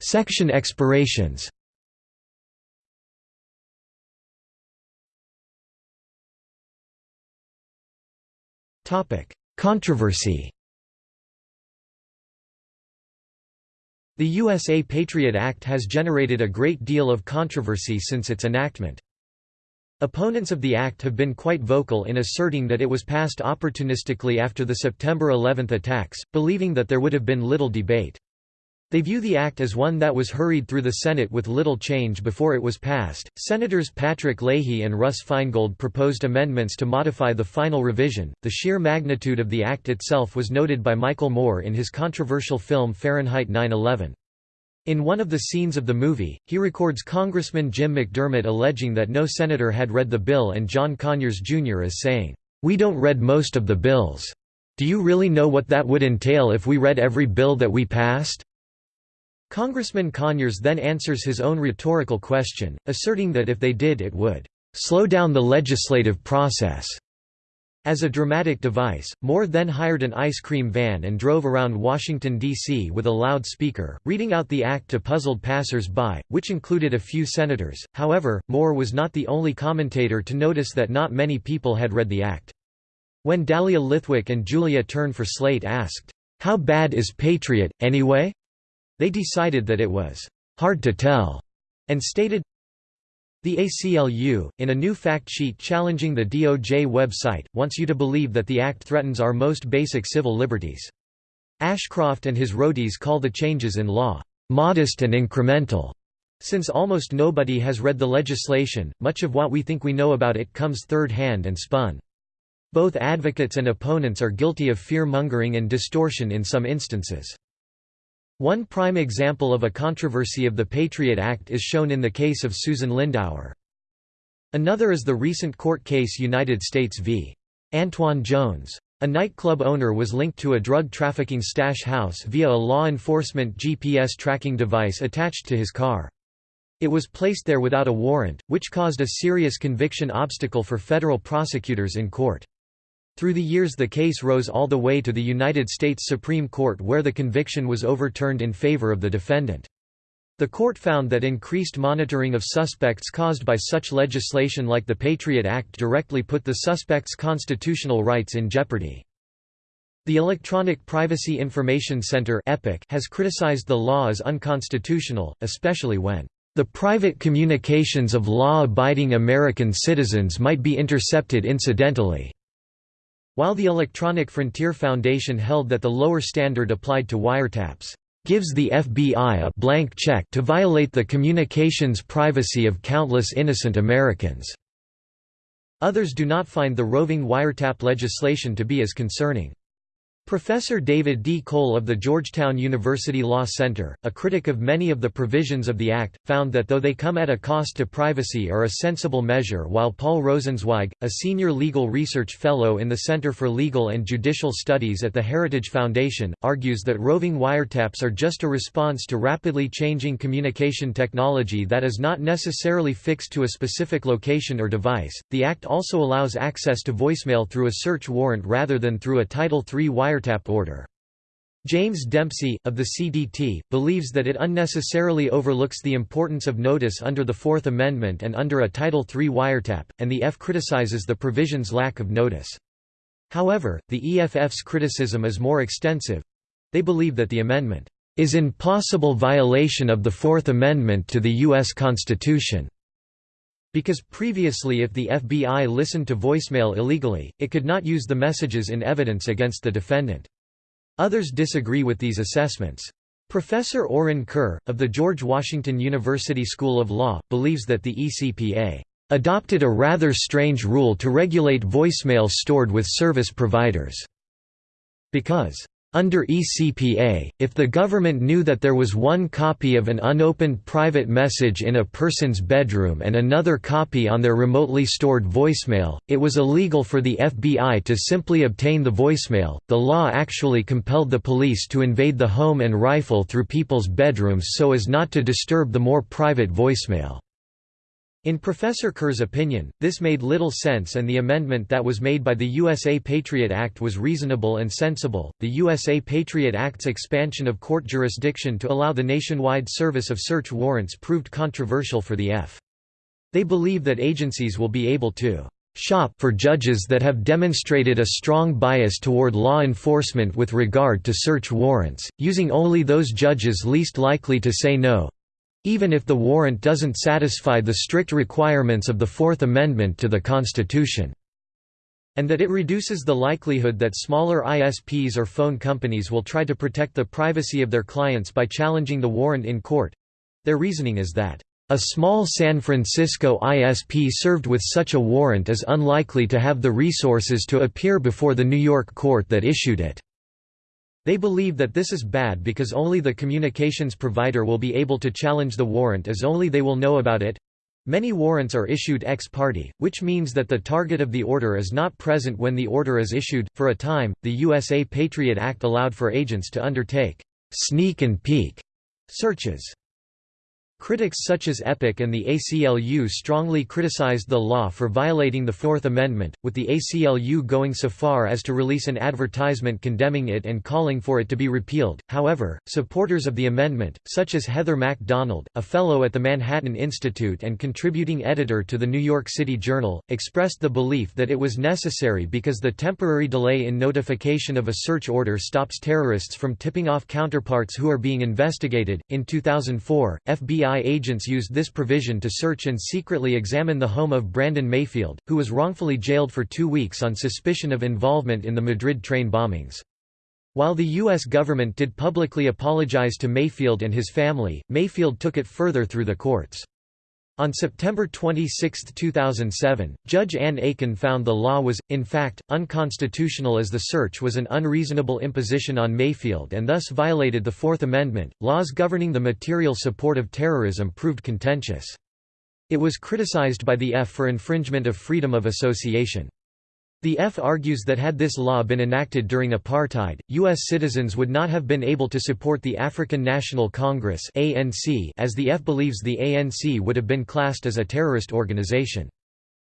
Section expirations Controversy The USA Patriot Act has generated a great deal of controversy since its enactment. Opponents of the act have been quite vocal in asserting that it was passed opportunistically after the September 11 attacks, believing that there would have been little debate. They view the act as one that was hurried through the Senate with little change before it was passed. Senators Patrick Leahy and Russ Feingold proposed amendments to modify the final revision. The sheer magnitude of the act itself was noted by Michael Moore in his controversial film Fahrenheit 9/11. In one of the scenes of the movie, he records Congressman Jim McDermott alleging that no senator had read the bill and John Conyers Jr. as saying, "We don't read most of the bills. Do you really know what that would entail if we read every bill that we passed?" Congressman Conyers then answers his own rhetorical question, asserting that if they did it would "...slow down the legislative process." As a dramatic device, Moore then hired an ice cream van and drove around Washington, D.C. with a loudspeaker, reading out the act to puzzled passers-by, which included a few senators. However, Moore was not the only commentator to notice that not many people had read the act. When Dahlia Lithwick and Julia Turner for Slate asked, "'How bad is Patriot, anyway?' They decided that it was hard to tell and stated, the ACLU, in a new fact sheet challenging the DOJ website, wants you to believe that the act threatens our most basic civil liberties. Ashcroft and his roadies call the changes in law, "...modest and incremental." Since almost nobody has read the legislation, much of what we think we know about it comes third-hand and spun. Both advocates and opponents are guilty of fear-mongering and distortion in some instances. One prime example of a controversy of the Patriot Act is shown in the case of Susan Lindauer. Another is the recent court case United States v. Antoine Jones. A nightclub owner was linked to a drug trafficking stash house via a law enforcement GPS tracking device attached to his car. It was placed there without a warrant, which caused a serious conviction obstacle for federal prosecutors in court. Through the years the case rose all the way to the United States Supreme Court where the conviction was overturned in favor of the defendant. The court found that increased monitoring of suspects caused by such legislation like the Patriot Act directly put the suspect's constitutional rights in jeopardy. The Electronic Privacy Information Center has criticized the law as unconstitutional, especially when the private communications of law-abiding American citizens might be intercepted incidentally. While the Electronic Frontier Foundation held that the lower standard applied to wiretaps gives the FBI a blank check to violate the communications privacy of countless innocent Americans. Others do not find the roving wiretap legislation to be as concerning. Professor David D. Cole of the Georgetown University Law Center, a critic of many of the provisions of the Act, found that though they come at a cost to privacy are a sensible measure while Paul Rosenzweig, a senior legal research fellow in the Center for Legal and Judicial Studies at the Heritage Foundation, argues that roving wiretaps are just a response to rapidly changing communication technology that is not necessarily fixed to a specific location or device. The Act also allows access to voicemail through a search warrant rather than through a Title III wiretap wiretap order. James Dempsey, of the CDT, believes that it unnecessarily overlooks the importance of notice under the Fourth Amendment and under a Title III wiretap, and the EFF criticizes the provision's lack of notice. However, the EFF's criticism is more extensive. They believe that the amendment is in possible violation of the Fourth Amendment to the U.S. Constitution. Because previously if the FBI listened to voicemail illegally, it could not use the messages in evidence against the defendant. Others disagree with these assessments. Professor Orrin Kerr, of the George Washington University School of Law, believes that the ECPA adopted a rather strange rule to regulate voicemail stored with service providers, because under ECPA, if the government knew that there was one copy of an unopened private message in a person's bedroom and another copy on their remotely stored voicemail, it was illegal for the FBI to simply obtain the voicemail. The law actually compelled the police to invade the home and rifle through people's bedrooms so as not to disturb the more private voicemail. In Professor Kerr's opinion, this made little sense and the amendment that was made by the USA Patriot Act was reasonable and sensible. The USA Patriot Act's expansion of court jurisdiction to allow the nationwide service of search warrants proved controversial for the EFF. They believe that agencies will be able to shop for judges that have demonstrated a strong bias toward law enforcement with regard to search warrants, using only those judges least likely to say no, even if the warrant doesn't satisfy the strict requirements of the Fourth Amendment to the Constitution and that it reduces the likelihood that smaller ISPs or phone companies will try to protect the privacy of their clients by challenging the warrant in court. Their reasoning is that, "...a small San Francisco ISP served with such a warrant is unlikely to have the resources to appear before the New York court that issued it." They believe that this is bad because only the communications provider will be able to challenge the warrant as only they will know about it. Many warrants are issued ex parte, which means that the target of the order is not present when the order is issued. For a time, the USA Patriot Act allowed for agents to undertake sneak and peek searches. Critics such as EPIC and the ACLU strongly criticized the law for violating the Fourth Amendment, with the ACLU going so far as to release an advertisement condemning it and calling for it to be repealed. However, supporters of the amendment, such as Heather MacDonald, a fellow at the Manhattan Institute and contributing editor to the New York City Journal, expressed the belief that it was necessary because the temporary delay in notification of a search order stops terrorists from tipping off counterparts who are being investigated. In 2004, FBI FBI agents used this provision to search and secretly examine the home of Brandon Mayfield, who was wrongfully jailed for two weeks on suspicion of involvement in the Madrid train bombings. While the U.S. government did publicly apologize to Mayfield and his family, Mayfield took it further through the courts. On September 26, 2007, Judge Ann Aiken found the law was, in fact, unconstitutional as the search was an unreasonable imposition on Mayfield and thus violated the Fourth Amendment. Laws governing the material support of terrorism proved contentious. It was criticized by the EFF for infringement of freedom of association. The EFF argues that had this law been enacted during apartheid, U.S. citizens would not have been able to support the African National Congress as the EFF believes the ANC would have been classed as a terrorist organization.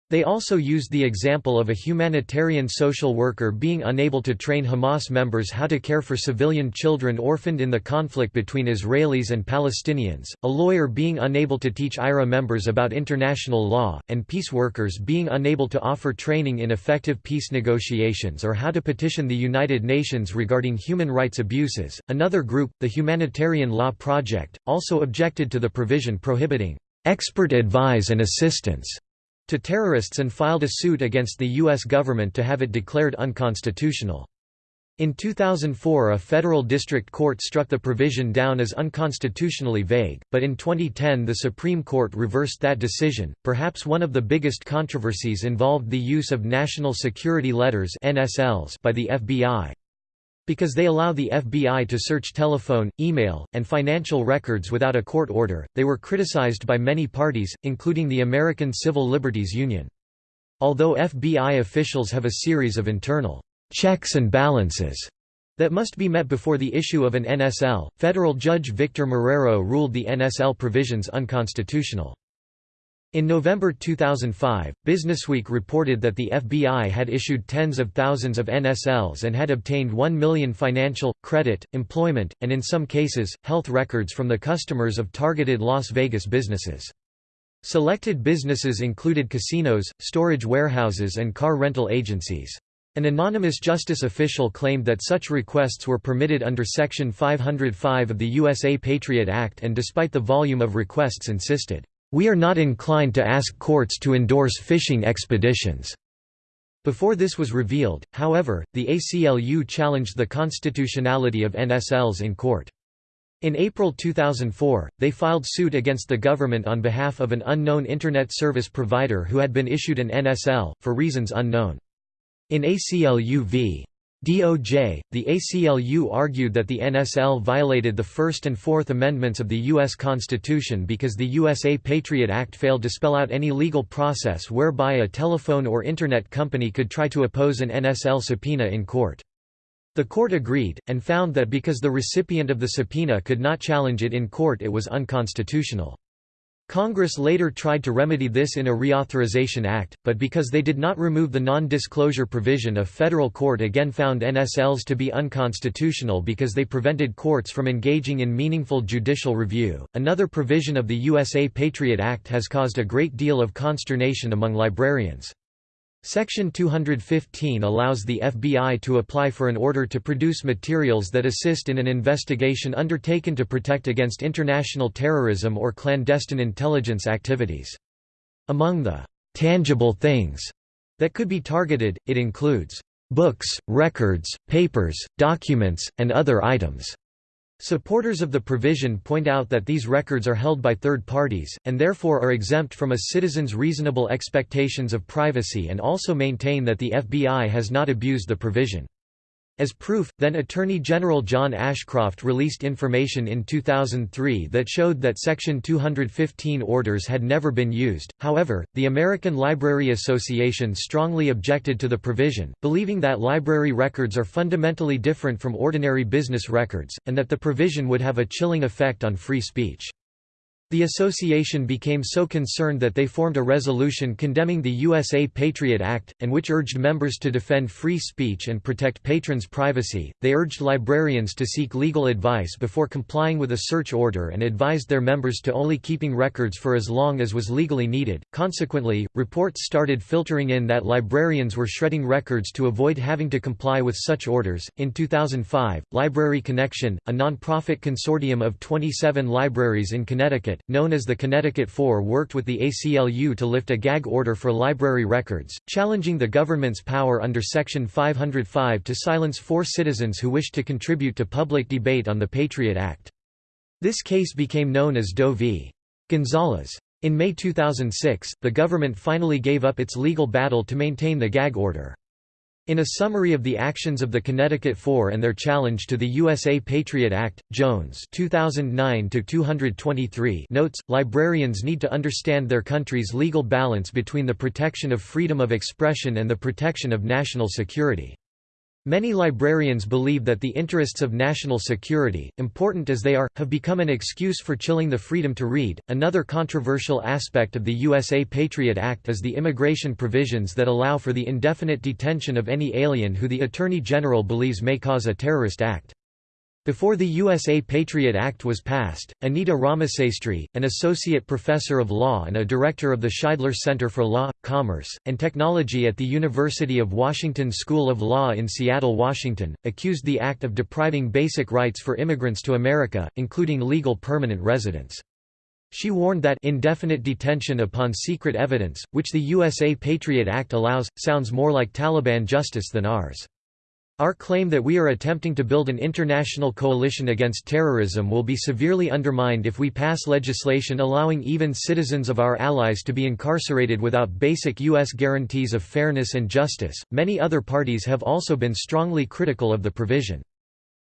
They also used the example of a humanitarian social worker being unable to train Hamas members how to care for civilian children orphaned in the conflict between Israelis and Palestinians, a lawyer being unable to teach IRA members about international law, and peace workers being unable to offer training in effective peace negotiations or how to petition the United Nations regarding human rights abuses. Another group, the Humanitarian Law Project, also objected to the provision prohibiting expert advice and assistance to terrorists and filed a suit against the U.S. government to have it declared unconstitutional. In 2004 a federal district court struck the provision down as unconstitutionally vague, but in 2010 the Supreme Court reversed that decision. Perhaps one of the biggest controversies involved the use of National Security Letters by the FBI. Because they allow the FBI to search telephone, email, and financial records without a court order, they were criticized by many parties, including the American Civil Liberties Union. Although FBI officials have a series of internal checks and balances that must be met before the issue of an NSL, federal judge Victor Marrero ruled the NSL provisions unconstitutional. In November 2005, Businessweek reported that the FBI had issued tens of thousands of NSLs and had obtained 1 million financial, credit, employment, and in some cases, health records from the customers of targeted Las Vegas businesses. Selected businesses included casinos, storage warehouses and car rental agencies. An anonymous justice official claimed that such requests were permitted under Section 505 of the USA Patriot Act and despite the volume of requests insisted, we are not inclined to ask courts to endorse fishing expeditions." Before this was revealed, however, the ACLU challenged the constitutionality of NSLs in court. In April 2004, they filed suit against the government on behalf of an unknown Internet service provider who had been issued an NSL, for reasons unknown. In ACLU v. DOJ, the ACLU argued that the NSL violated the First and Fourth Amendments of the U.S. Constitution because the USA Patriot Act failed to spell out any legal process whereby a telephone or Internet company could try to oppose an NSL subpoena in court. The court agreed, and found that because the recipient of the subpoena could not challenge it in court it was unconstitutional. Congress later tried to remedy this in a Reauthorization Act, but because they did not remove the non-disclosure provision a federal court again found NSLs to be unconstitutional because they prevented courts from engaging in meaningful judicial review. Another provision of the USA Patriot Act has caused a great deal of consternation among librarians. Section 215 allows the FBI to apply for an order to produce materials that assist in an investigation undertaken to protect against international terrorism or clandestine intelligence activities. Among the tangible things that could be targeted, it includes books, records, papers, documents, and other items. Supporters of the provision point out that these records are held by third parties, and therefore are exempt from a citizen's reasonable expectations of privacy and also maintain that the FBI has not abused the provision. As proof, then Attorney General John Ashcroft released information in 2003 that showed that Section 215 orders had never been used. However, the American Library Association strongly objected to the provision, believing that library records are fundamentally different from ordinary business records, and that the provision would have a chilling effect on free speech. The association became so concerned that they formed a resolution condemning the USA Patriot Act, and which urged members to defend free speech and protect patrons' privacy. They urged librarians to seek legal advice before complying with a search order and advised their members to only keeping records for as long as was legally needed. Consequently, reports started filtering in that librarians were shredding records to avoid having to comply with such orders. In 2005, Library Connection, a nonprofit consortium of 27 libraries in Connecticut, known as the Connecticut Four worked with the ACLU to lift a gag order for library records, challenging the government's power under Section 505 to silence four citizens who wished to contribute to public debate on the Patriot Act. This case became known as Doe v. Gonzales. In May 2006, the government finally gave up its legal battle to maintain the gag order. In a summary of the actions of the Connecticut Four and their challenge to the USA Patriot Act, Jones 2009 notes, librarians need to understand their country's legal balance between the protection of freedom of expression and the protection of national security. Many librarians believe that the interests of national security, important as they are, have become an excuse for chilling the freedom to read. Another controversial aspect of the USA Patriot Act is the immigration provisions that allow for the indefinite detention of any alien who the Attorney General believes may cause a terrorist act. Before the USA Patriot Act was passed, Anita Ramasastry, an associate professor of law and a director of the Shidler Center for Law, Commerce, and Technology at the University of Washington School of Law in Seattle, Washington, accused the act of depriving basic rights for immigrants to America, including legal permanent residence. She warned that indefinite detention upon secret evidence, which the USA Patriot Act allows, sounds more like Taliban justice than ours. Our claim that we are attempting to build an international coalition against terrorism will be severely undermined if we pass legislation allowing even citizens of our allies to be incarcerated without basic U.S. guarantees of fairness and justice. Many other parties have also been strongly critical of the provision.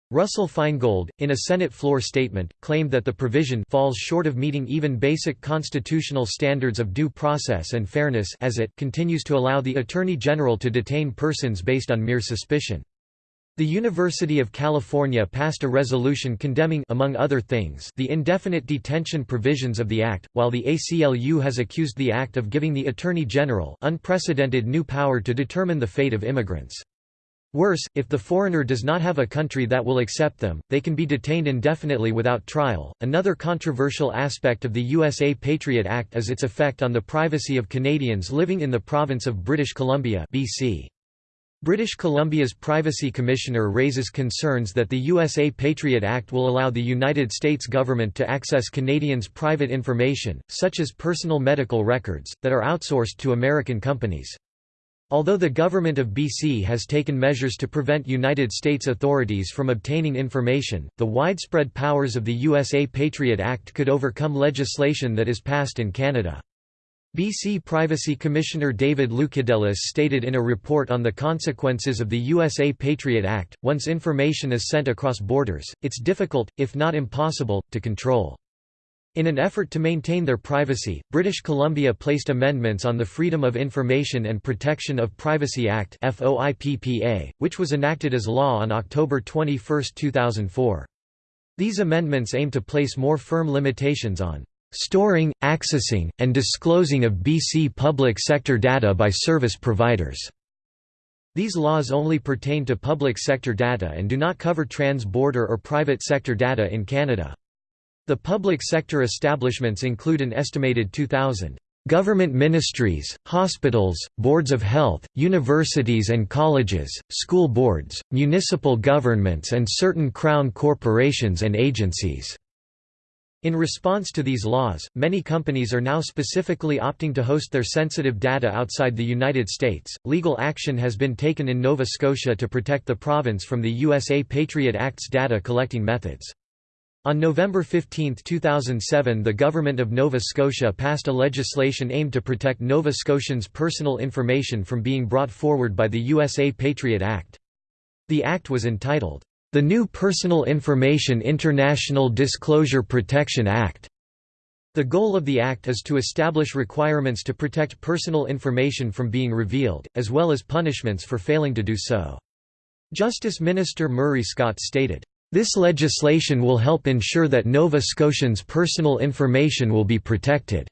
Russell Feingold, in a Senate floor statement, claimed that the provision falls short of meeting even basic constitutional standards of due process and fairness as it continues to allow the Attorney General to detain persons based on mere suspicion. The University of California passed a resolution condemning among other things, the indefinite detention provisions of the Act, while the ACLU has accused the Act of giving the Attorney General unprecedented new power to determine the fate of immigrants. Worse, if the foreigner does not have a country that will accept them, they can be detained indefinitely without trial. Another controversial aspect of the USA Patriot Act is its effect on the privacy of Canadians living in the province of British Columbia, BC. British Columbia's Privacy Commissioner raises concerns that the USA Patriot Act will allow the United States government to access Canadians' private information, such as personal medical records, that are outsourced to American companies. Although the government of BC has taken measures to prevent United States authorities from obtaining information, the widespread powers of the USA Patriot Act could overcome legislation that is passed in Canada. BC Privacy Commissioner David Loukidelis stated in a report on the consequences of the USA Patriot Act, once information is sent across borders, it's difficult, if not impossible, to control. In an effort to maintain their privacy, British Columbia placed amendments on the Freedom of Information and Protection of Privacy Act which was enacted as law on October 21, 2004. These amendments aim to place more firm limitations on storing, accessing, and disclosing of BC public sector data by service providers. These laws only pertain to public sector data and do not cover trans-border or private sector data in Canada. The public sector establishments include an estimated 2,000 government ministries, hospitals, boards of health, universities and colleges, school boards, municipal governments and certain crown corporations and agencies. In response to these laws, many companies are now specifically opting to host their sensitive data outside the United States. Legal action has been taken in Nova Scotia to protect the province from the USA Patriot Act's data collecting methods. On November 15, 2007 the Government of Nova Scotia passed a legislation aimed to protect Nova Scotians' personal information from being brought forward by the USA Patriot Act. The act was entitled, the new Personal Information International Disclosure Protection Act. The goal of the Act is to establish requirements to protect personal information from being revealed, as well as punishments for failing to do so. Justice Minister Murray Scott stated, "...this legislation will help ensure that Nova Scotians' personal information will be protected."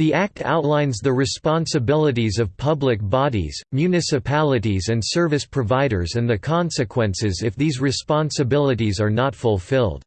The Act outlines the responsibilities of public bodies, municipalities and service providers and the consequences if these responsibilities are not fulfilled.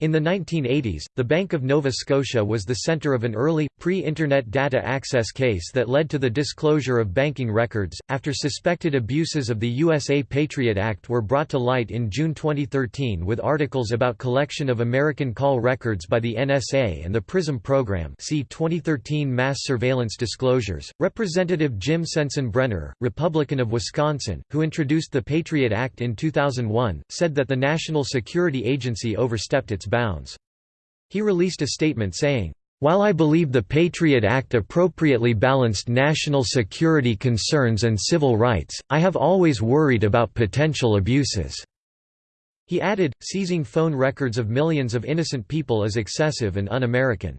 In the 1980s, the Bank of Nova Scotia was the centre of an early, pre-Internet data access case that led to the disclosure of banking records, after suspected abuses of the USA Patriot Act were brought to light in June 2013 with articles about collection of American call records by the NSA and the PRISM program see 2013 Mass Surveillance Disclosures. Representative Jim Sensenbrenner, Republican of Wisconsin, who introduced the Patriot Act in 2001, said that the National Security Agency overstepped its bounds. He released a statement saying, while I believe the Patriot Act appropriately balanced national security concerns and civil rights, I have always worried about potential abuses." He added, seizing phone records of millions of innocent people is excessive and un-American.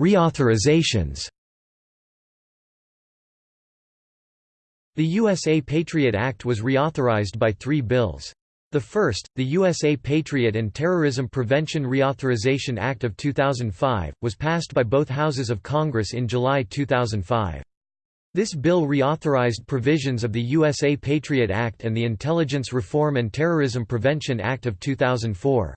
Reauthorizations The USA Patriot Act was reauthorized by three bills. The first, the USA Patriot and Terrorism Prevention Reauthorization Act of 2005, was passed by both houses of Congress in July 2005. This bill reauthorized provisions of the USA Patriot Act and the Intelligence Reform and Terrorism Prevention Act of 2004.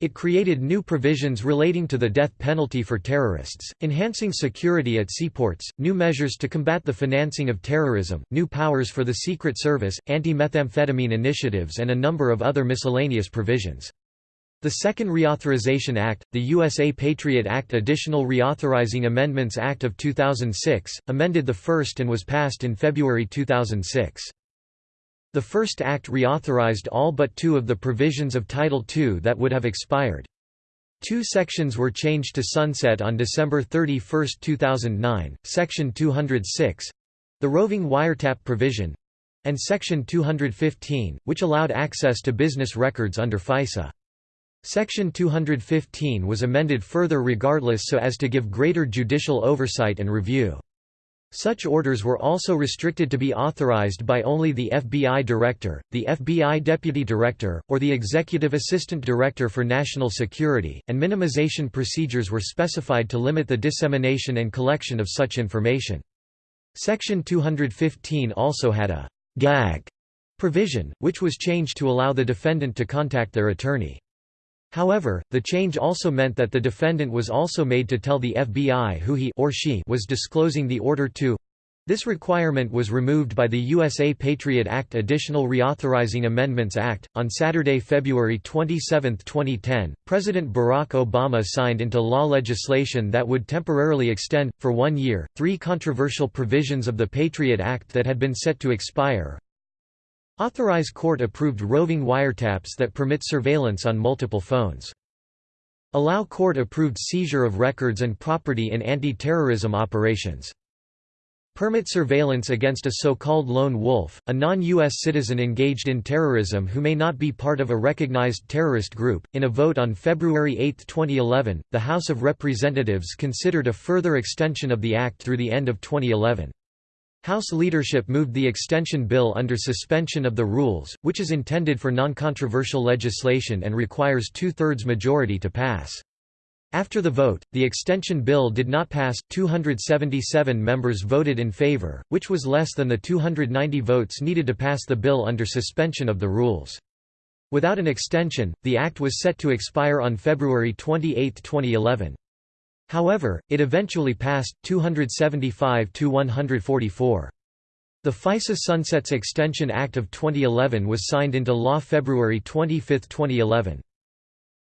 It created new provisions relating to the death penalty for terrorists, enhancing security at seaports, new measures to combat the financing of terrorism, new powers for the Secret Service, anti-methamphetamine initiatives and a number of other miscellaneous provisions. The Second Reauthorization Act, the USA Patriot Act Additional Reauthorizing Amendments Act of 2006, amended the first and was passed in February 2006. The first act reauthorized all but two of the provisions of Title II that would have expired. Two sections were changed to sunset on December 31, 2009, Section 206—the roving wiretap provision—and Section 215, which allowed access to business records under FISA. Section 215 was amended further regardless so as to give greater judicial oversight and review. Such orders were also restricted to be authorized by only the FBI Director, the FBI Deputy Director, or the Executive Assistant Director for National Security, and minimization procedures were specified to limit the dissemination and collection of such information. Section 215 also had a «gag» provision, which was changed to allow the defendant to contact their attorney. However, the change also meant that the defendant was also made to tell the FBI who he or she was disclosing the order to. This requirement was removed by the USA Patriot Act Additional Reauthorizing Amendments Act. On Saturday, February 27, 2010, President Barack Obama signed into law legislation that would temporarily extend, for one year, three controversial provisions of the Patriot Act that had been set to expire Authorize court-approved roving wiretaps that permit surveillance on multiple phones. Allow court-approved seizure of records and property in anti-terrorism operations. Permit surveillance against a so-called lone wolf, a non-U.S. citizen engaged in terrorism who may not be part of a recognized terrorist group. In a vote on February 8, 2011, the House of Representatives considered a further extension of the act through the end of 2011. House leadership moved the extension bill under suspension of the rules, which is intended for non-controversial legislation and requires two-thirds majority to pass. After the vote, the extension bill did not pass, 277 members voted in favor, which was less than the 290 votes needed to pass the bill under suspension of the rules. Without an extension, the act was set to expire on February 28, 2011. However, it eventually passed, 275 to 144. The FISA Sunsets Extension Act of 2011 was signed into law February 25, 2011.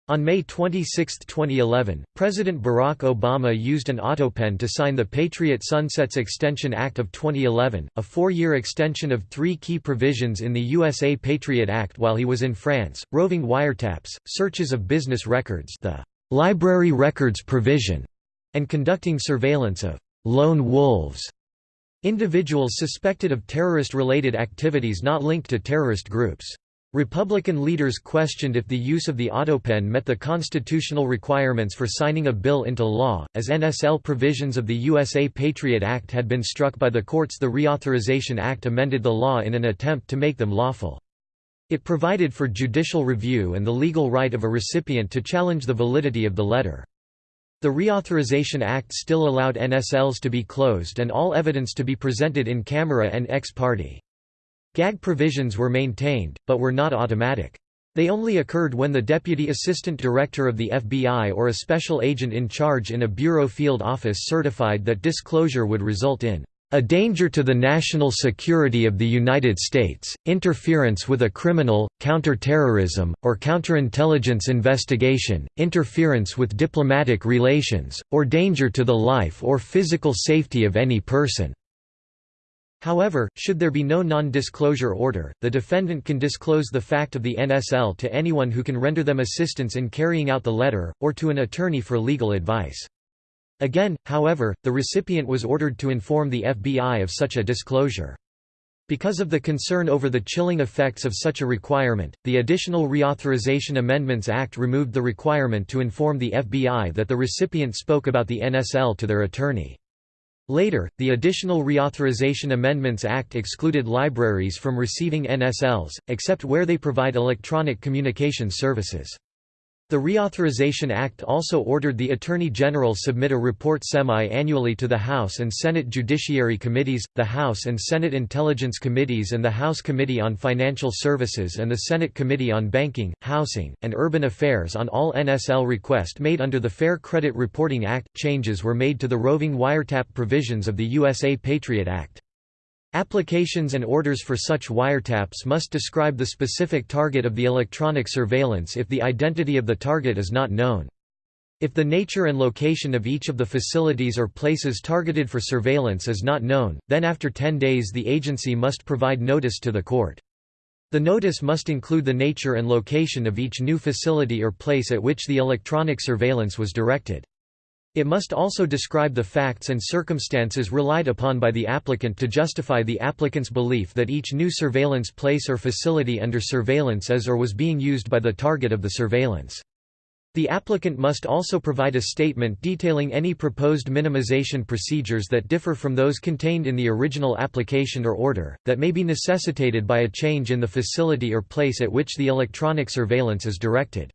On May 26, 2011, President Barack Obama used an autopen to sign the Patriot Sunsets Extension Act of 2011, a four-year extension of three key provisions in the USA Patriot Act while he was in France, roving wiretaps, searches of business records the library records provision, and conducting surveillance of lone wolves, individuals suspected of terrorist-related activities not linked to terrorist groups. Republican leaders questioned if the use of the autopen met the constitutional requirements for signing a bill into law, as NSL provisions of the USA Patriot Act had been struck by the courts the Reauthorization Act amended the law in an attempt to make them lawful. It provided for judicial review and the legal right of a recipient to challenge the validity of the letter. The Reauthorization Act still allowed NSLs to be closed and all evidence to be presented in camera and ex parte. Gag provisions were maintained, but were not automatic. They only occurred when the Deputy Assistant Director of the FBI or a special agent in charge in a bureau field office certified that disclosure would result in a danger to the national security of the United States, interference with a criminal, counterterrorism, or counterintelligence investigation, interference with diplomatic relations, or danger to the life or physical safety of any person. However, should there be no non-disclosure order, the defendant can disclose the fact of the NSL to anyone who can render them assistance in carrying out the letter, or to an attorney for legal advice. Again, however, the recipient was ordered to inform the FBI of such a disclosure. Because of the concern over the chilling effects of such a requirement, the Additional Reauthorization Amendments Act removed the requirement to inform the FBI that the recipient spoke about the NSL to their attorney. Later, the Additional Reauthorization Amendments Act excluded libraries from receiving NSLs, except where they provide electronic communication services. The Reauthorization Act also ordered the Attorney General submit a report semi-annually to the House and Senate Judiciary Committees, the House and Senate Intelligence Committees and the House Committee on Financial Services and the Senate Committee on Banking, Housing, and Urban Affairs on all NSL request made under the Fair Credit Reporting Act. Changes were made to the roving wiretap provisions of the USA Patriot Act. Applications and orders for such wiretaps must describe the specific target of the electronic surveillance if the identity of the target is not known. If the nature and location of each of the facilities or places targeted for surveillance is not known, then after 10 days the agency must provide notice to the court. The notice must include the nature and location of each new facility or place at which the electronic surveillance was directed. It must also describe the facts and circumstances relied upon by the applicant to justify the applicant's belief that each new surveillance place or facility under surveillance is or was being used by the target of the surveillance. The applicant must also provide a statement detailing any proposed minimization procedures that differ from those contained in the original application or order, that may be necessitated by a change in the facility or place at which the electronic surveillance is directed.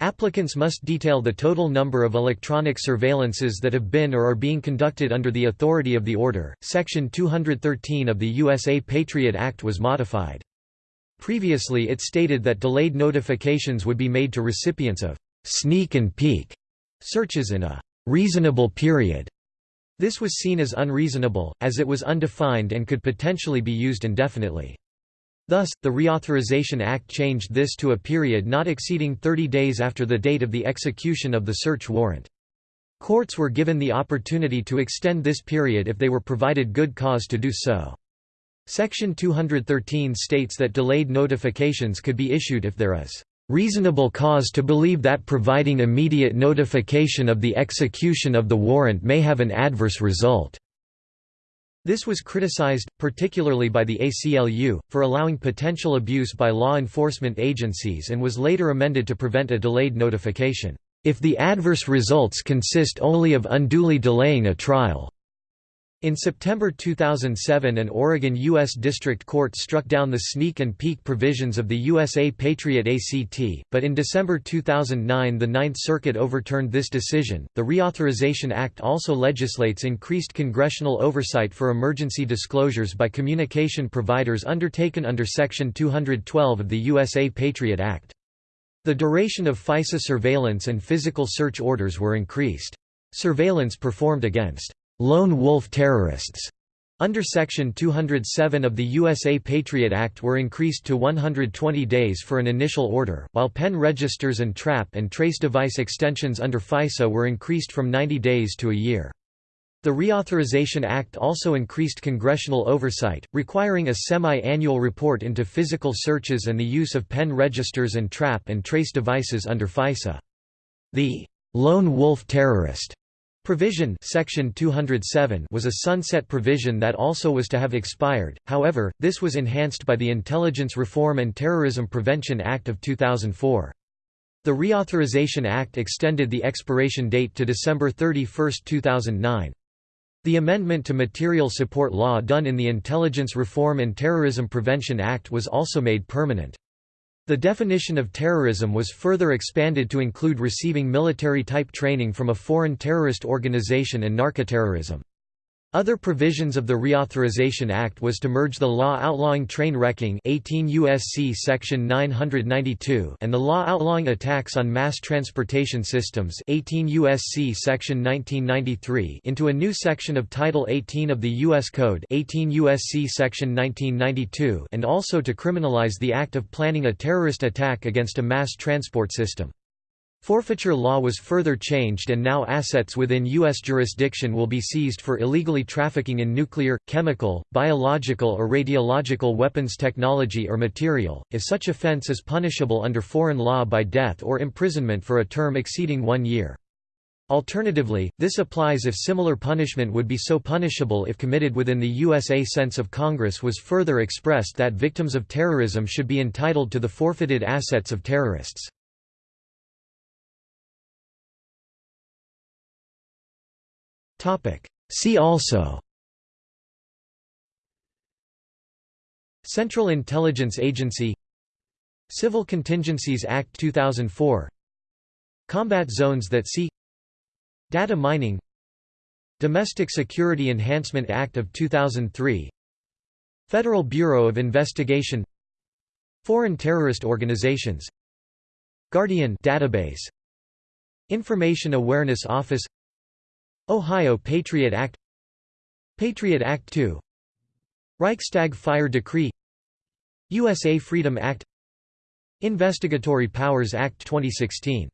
Applicants must detail the total number of electronic surveillances that have been or are being conducted under the authority of the order. Section 213 of the USA Patriot Act was modified. Previously it stated that delayed notifications would be made to recipients of sneak and peek searches in a reasonable period. This was seen as unreasonable, as it was undefined and could potentially be used indefinitely. Thus, the Reauthorization Act changed this to a period not exceeding 30 days after the date of the execution of the search warrant. Courts were given the opportunity to extend this period if they were provided good cause to do so. Section 213 states that delayed notifications could be issued if there is reasonable cause to believe that providing immediate notification of the execution of the warrant may have an adverse result. This was criticized, particularly by the ACLU, for allowing potential abuse by law enforcement agencies and was later amended to prevent a delayed notification, if the adverse results consist only of unduly delaying a trial. In September 2007 an Oregon U.S. District Court struck down the sneak and peek provisions of the USA Patriot ACT, but in December 2009 the Ninth Circuit overturned this decision. The Reauthorization Act also legislates increased congressional oversight for emergency disclosures by communication providers undertaken under Section 212 of the USA Patriot Act. The duration of FISA surveillance and physical search orders were increased. Surveillance performed against lone wolf terrorists under Section 207 of the USA Patriot Act were increased to 120 days for an initial order, while pen registers and trap and trace device extensions under FISA were increased from 90 days to a year. The Reauthorization Act also increased congressional oversight, requiring a semi-annual report into physical searches and the use of pen registers and trap and trace devices under FISA. The lone wolf terrorist Provision Section 207 was a sunset provision that also was to have expired, however, this was enhanced by the Intelligence Reform and Terrorism Prevention Act of 2004. The Reauthorization Act extended the expiration date to December 31, 2009. The amendment to Material Support Law done in the Intelligence Reform and Terrorism Prevention Act was also made permanent. The definition of terrorism was further expanded to include receiving military-type training from a foreign terrorist organization and narcoterrorism. Other provisions of the Reauthorization Act was to merge the law outlawing train wrecking 18 USC section 992 and the law outlawing attacks on mass transportation systems 18 USC section 1993 into a new section of Title 18 of the US Code 18 USC section 1992 and also to criminalize the act of planning a terrorist attack against a mass transport system. Forfeiture law was further changed and now assets within U.S. jurisdiction will be seized for illegally trafficking in nuclear, chemical, biological or radiological weapons technology or material, if such offense is punishable under foreign law by death or imprisonment for a term exceeding one year. Alternatively, this applies if similar punishment would be so punishable if committed within the USA sense of Congress was further expressed that victims of terrorism should be entitled to the forfeited assets of terrorists. See also. Central Intelligence Agency. Civil Contingencies Act 2004 Combat Zones that See Data Mining. Domestic Security Enhancement Act of 2003 Federal Bureau of Investigation. Foreign Terrorist Organizations. Guardian database. Information Awareness Office Ohio Patriot Act Patriot Act II Reichstag Fire Decree USA Freedom Act Investigatory Powers Act 2016